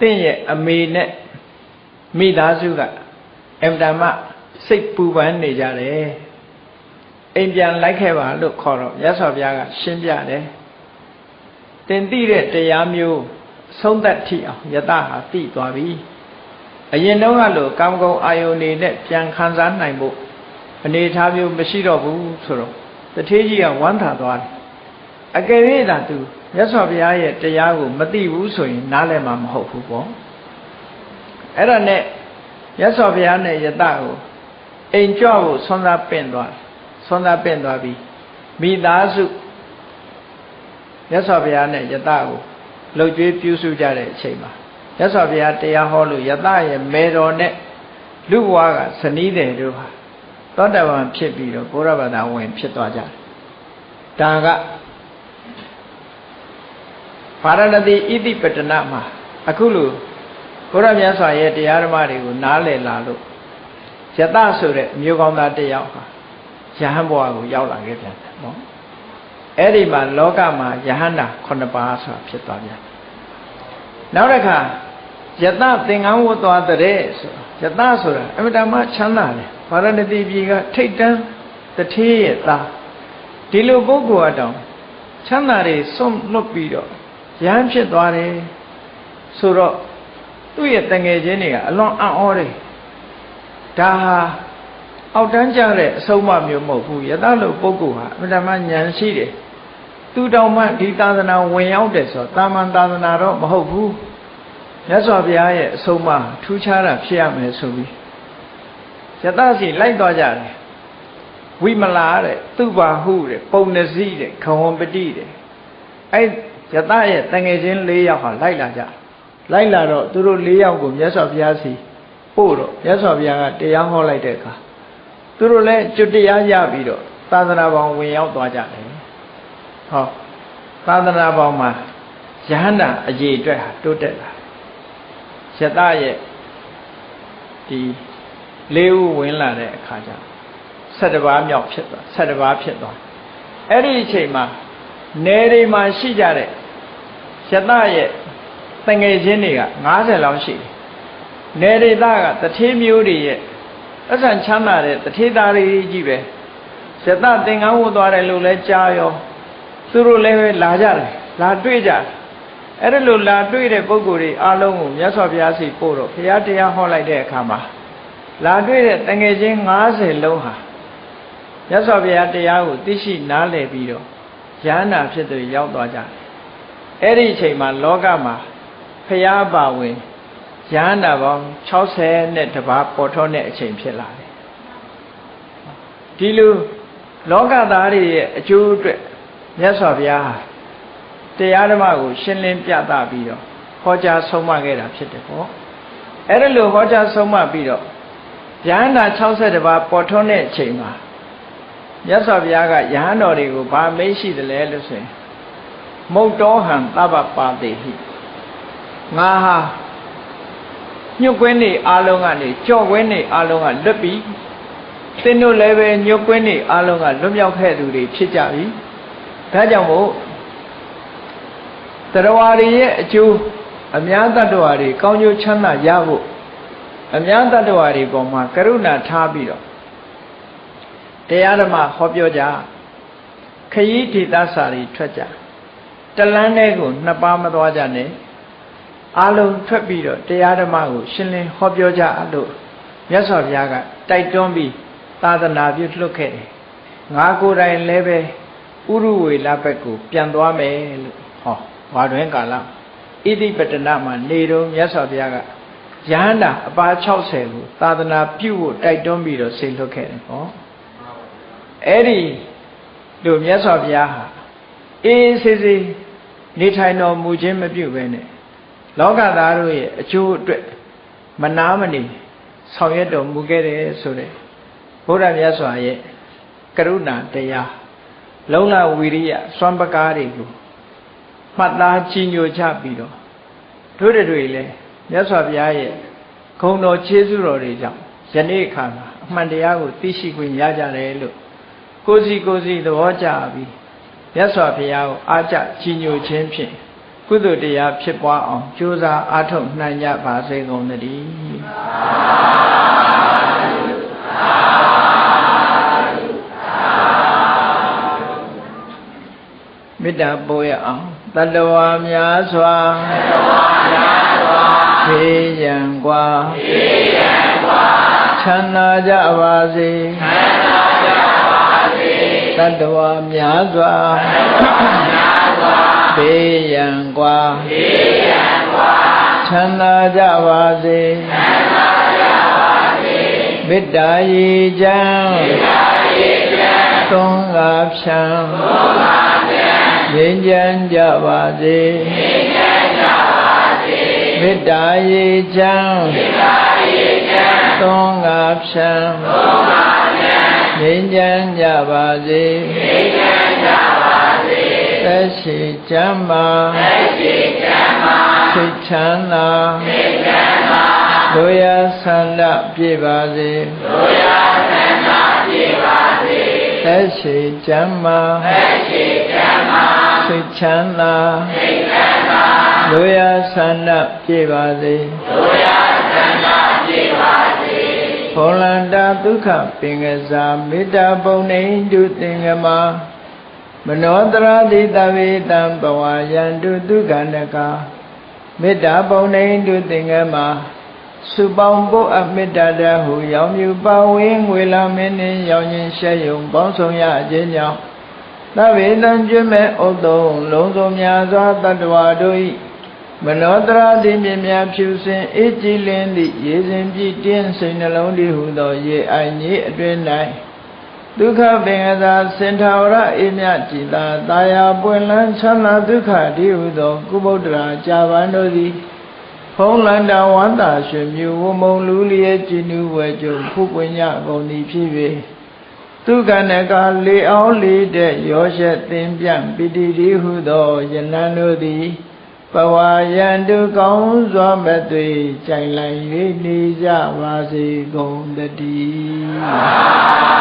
တင့်ရဲ့အမေနဲ့မိသားစုကအင်တမစိတ်ပူပန်နေကြတယ် အိမ်ပြန်လိုက်ခဲ့ပါလို့ခေါ်တော့ရသော်ဘုရားကရှင်းပြတယ်တင်သိတဲ့တရားမျိုးဆုံးသက်ထိအောင်ယတဟာသိသွားပြီအရင်တုန်းကလို့ကာမဂုဏ်အာယုန်နေနဲ့ပြန်ခံစားနိုင်ဖို့အနေထားမျိုးမရှိတော့ဘူးဆိုတော့တထေးကြီးကဝမ်းသာသွားတယ်အကယ်၍သာသူမြတ်စွာဘုရားရဲ့တရားကိုမသိဘူးဆိုရင်နားလည်မှာမဟုတ်ဘူးပေါ့အဲ့ဒါနဲ့မြတ်စွာဘုရားနဲ့ယတကိုအိမ်ကြွဖို့ဆွမ်းသာပင့်သွား ဆွမ်းသာပင့်သွားပြီးမိသားစုမြတ်စွာဘုရားနဲ့ယတကိုလှုပ်ကြွေးပြုစုကြတဲ့အချိန်မှာမြတ်စွာဘုရားတရားဟောလို့ယတရဲ့မေတော်နဲ့လူဘွားကဇနီးတယ်တို့ဟာသောတပန်ဖြစ်ပြီးတော့ဘုရားဘာသာဝင်ဖြစ်သွားကြတယ်ဒါကဗာရဏသီဣတိပတနာမှာအခုလိုဘုရားမြတ်စွာရဲ့တရားဓမ္မတွေကိုနားလည်လာလို့ယတဆိုတဲ့မျိုးကောင်းသားတစ်ယောက်ဟာ ယဟန်ဘဝကိုရောက်လာခဲ့ပြန်တယ်နော်အဲ့ဒီမှာလောကမှာယဟန္တာ9ပါးဆိုတာဖြစ်သွားပြန်နောက်တစ်ခါယတသင်္ကန်းဝတ်သွားတဲ့ဆိုယတဆိုတာအမြဲတမ်းချမ်းသာတယ်ဗာရဏသီပြည်ကထိတ်တန်းတထေးရဲ့သားဒီလိုပုဂ္ဂိုလ်အတောင်ချမ်းသာတွေစွန့်လွတ်ပြီးတော့ရဟန်းဖြစ်သွားတယ်ဆိုတော့သူ့ရဲ့တငယ်ချင်းတွေကအလွန်အံ့ဩတယ်ဒါဟာ အောက်တန်းကြတဲ့အဆုံးအမမျိုးမဟုတ်ဘူးယသလို့ပုဂ္ဂိုလ်ဟာအမှန်တမ်းဉာဏ်ရှိတယ်သူတောင်မှဒီသာသနာဝင်ရောက်တယ်ဆိုတော့တာမန်သာသနာတော့မဟုတ်ဘူးမြတ်စွာဘုရားရဲ့အဆုံးအမထူးခြားတာဖြစ်ရမယ်ဆိုပြီးယသစီလိုက်သွားကြတယ်ဝိမလာတဲ့သူပါဟုတဲ့ပုံနစီတဲ့ခဝံပတိတဲ့အဲ့ယသရဲ့တငယ်ချင်း၄ယောက်ဟာလိုက်လာကြလိုက်လာတော့သူတို့၄ယောက်ကိုမြတ်စွာဘုရားစီပို့တော့မြတ်စွာဘုရားကတရားဟောလိုက်တဲ့အခါ သူတို့လည်းကျွတ်တရားရပြီးတော့သာသနာပေါင်းဝင်ရောက်သွားကြတယ်ဟောသာသနာပေါင်းမှာယဟန္တာအရေးအတွက်ဟာတိုးတက်လာယတရဲ့ဒီလေးဦးဝင်လာတဲ့အခါကျ7ပါးမြောက်ဖြစ်သွား7ပါးဖြစ်သွားအဲ့ဒီအချိန်မှာနယ်တွေမှာရှိကြတဲ့ယတရဲ့တငယ်ချင်းတွေက90လောက်ရှိတယ်နယ်ဒေသကတထေးမျိုးတွေရဲ့ အဆန်ချမ်းသာတဲ့တထေးသားတွေကြီးပဲယတသင်္ကန်းဝတ်သွားတယ်လို့လဲကြားရောသူတို့လည်းပဲလာကြတယ်လာတွေ့ကြတယ်အဲ့ဒါလို့လာတွေ့တဲ့ပုဂ္ဂိုလ်တွေအားလုံးကိုမြတ်စွာဘုရားစီပို့တော့ဘုရားတရားဟောလိုက်တဲ့အခါမှာလာတွေ့တဲ့တငယ်ချင်း90လုံးဟာမြတ်စွာဘုရားတရားကိုသိရှိနားလည်ပြီးတော့ရဟန္တာဖြစ်သူရောက်သွားကြတယ်အဲ့ဒီအချိန်မှာလောကမှာဖရာပါဝင် ရဟန္တာပေါင်း60နဲ့တပါးပေါ်ထွန်းတဲ့အချိန်ဖြစ်လာတယ်ဒီလိုလောကသားတွေရဲ့အကျိုးအတွက်မြတ်စွာဘုရားတရားဓမ္မကို ရှင်းလင်းပြသပြီးတော့ဟောကြားဆုံးမခဲ့တာဖြစ်တယ်ပေါ့အဲ့ဒါလိုဟောကြားဆုံးမပြီးတော့ယဟန္တာ60တပါးပေါ်ထွန်းတဲ့အချိန်မှာမြတ်စွာဘုရားကယဟန်တော်တွေကိုဗာမေးရှိတယ်လဲလို့ဆိုရင်မုတ်တောဟံသဗ္ဗပါတိဟိငါဟာ ညှုတ်ကွင်းနေအားလုံးကနေကြော့ကွင်းနေအားလုံးကလွတ်ပြီသင်တို့လည်းပဲညှုတ်ကွင်းနေအားလုံးကလွတ်မြောက်ခဲ့သူတွေဖြစ်ကြပြီဒါကြောင့်မို့တရားရီရဲ့အကျိုးအများတ attva တွေကောင်းကျိုးချမ်းသာရဖို့အများတ attva တွေပေါ်မှာကရုဏာထားပြီးတော့တရားဓမ္မဟောပြောကြခရီးဒေသစာတွေထွက်ကြတလန်းတဲ့ကိုနှစ်ပါးမသွားကြနဲ့ အလုံးထွက်ပြီးတော့တရားဓမ္မကိုရှင်းလင်းဟောပြောကြလို့မြတ်စွာဘုရားကတိုက်တွန်းပြီးသာသနာပြုလွတ်ခဲ့တယ်ငါကိုယ်တိုင်လည်းပဲဥရုဝေလဘက်ကို ပြန်သွားမယ်လို့ဟောဝါတွင်ကာလဣတိပတနာမှာနေတော့မြတ်စွာဘုရားကယဟန္တာအပါ60ကိုသာသနာပြုဖို့တိုက်တွန်းပြီးတော့ဆေလွတ်ခဲ့တယ်ဟောအဲ့ဒီလိုမြတ်စွာဘုရားဟာအေးဆေးဆေးနေထိုင်တော်မူခြင်းမပြုဘဲနဲ့ လောကသားတို့ရဲ့အကျိုးအတွက်မနာမနေဆောင်ရွက်တော်မူခဲ့တယ်ဆိုတဲ့ဘုရားမြတ်စွာရဲ့ကရုဏာတရားလုံလဝီရိယစွမ်းပကားတွေကိုမှတ်သားကြီးညိုချပြီးတော့တို့တွေလည်းမြတ်စွာဘုရားရဲ့ဂုဏ်တော်ခြေဆုတော်တွေကြောင့်ယနေ့အခါမှာအမှန်တရားကိုသိရှိခွင့်ရကြတယ်လို့ကိုစီကိုစီသဘောကျပြီးမြတ်စွာဘုရားကိုအားကြကြီးညိုခြင်းဖြင့် ကုသိုလ်တရားဖြစ်ပွားအောင်ကြိုးစားအားထုတ်နိုင်ကြပါစေကုန်သတည်းမေတ္တာပို့ရအောင်တတဝါများစွာတတဝါများစွာဖေးရန်กว่าဖေးရန်กว่าချမ်းသာကြပါစေချမ်းသာကြပါစေတတဝါများစွာတတဝါများ ဘေးရန်ကွာဘေးရန်ကွာချမ်းသာကြပါစေချမ်းသာကြပါစေမေတ္တာရည်ချမ်းမေတ္တာရည်ချမ်းသုံးကားဖြံသုံးကားဖြံငြိမ်းချမ်းကြပါစေငြိမ်းချမ်းကြပါစေမေတ္တာရည်ချမ်းမေတ္တာရည်ချမ်းသုံးကားဖြံသုံးကားဖြံငြိမ်းချမ်းကြပါစေငြိမ်းချမ်းကြပါ သက်ရှိချမ်းသာသက်ရှိချမ်းသာစိတ်ချမ်းသာစိတ်ချမ်းသာတို့ရဆန္ဒပြည့်ပါစေတို့ရဆန္ဒပြည့်ပါစေသက်ရှိချမ်းသာသက်ရှိချမ်းသာစိတ်ချမ်းသာစိတ်ချမ်းသာလူရဆန္ဒပြေပါစေလူရဆန္ဒပြေပါစေဘောလန္တာဒုက္ခပင်ကစားမေတ္တာပုံနေတုသင်္ကမ မနောတရာတိတဝေတံဘဝယန္တုဒုက္ခနကမေတ္တာပုံနေတုသင်္ကမစုပေါင်းဖို့အမေတ္တာတဟုရောင်မြူပါဝင်းငွေလာမင်းနှင့်ရောင်ရင်ရှဲယုံပေါင်းဆောင်ရခြင်းကြောင့်သဗ္ဗေတံကျွမဲ့ဥတ္တုံလုံးစုံများစွာတတ္တဝါတို့၏မနောတရာတိမြင်များဖြူစင်အေးကြည်လင်းသည့်ရေစဉ်ပြည့်တင်းစိတ်နှလုံးတည်ဟုသောရေအိုင်ကြီးအတွင်၌ ဒုက္ခပင်ကသာစင်ထာဝရအေမြကြည်သာတာယာပွင့်လန်းချမ်းသာဒုက္ခတည်ဟုသောကုဗုဒ္ဓရာကြာပန်တို့သည်ဖုံးလန္တာဝန္တာရွှေမြူဝမုံလူလျက်ကြည်နူးဝဲကြုံဖုပွင့်ညကုန်သည်ဖြစ်၍သူကနကလေအောင်လေတဲ့ရောရှက်သင်ပြန့်ပိတိတိဟုသောယနံတို့သည်ပဝါယံတုကောင်းစွာမသွေကြိုင်လိုက်၍နေကြပါစေကုန်တည်း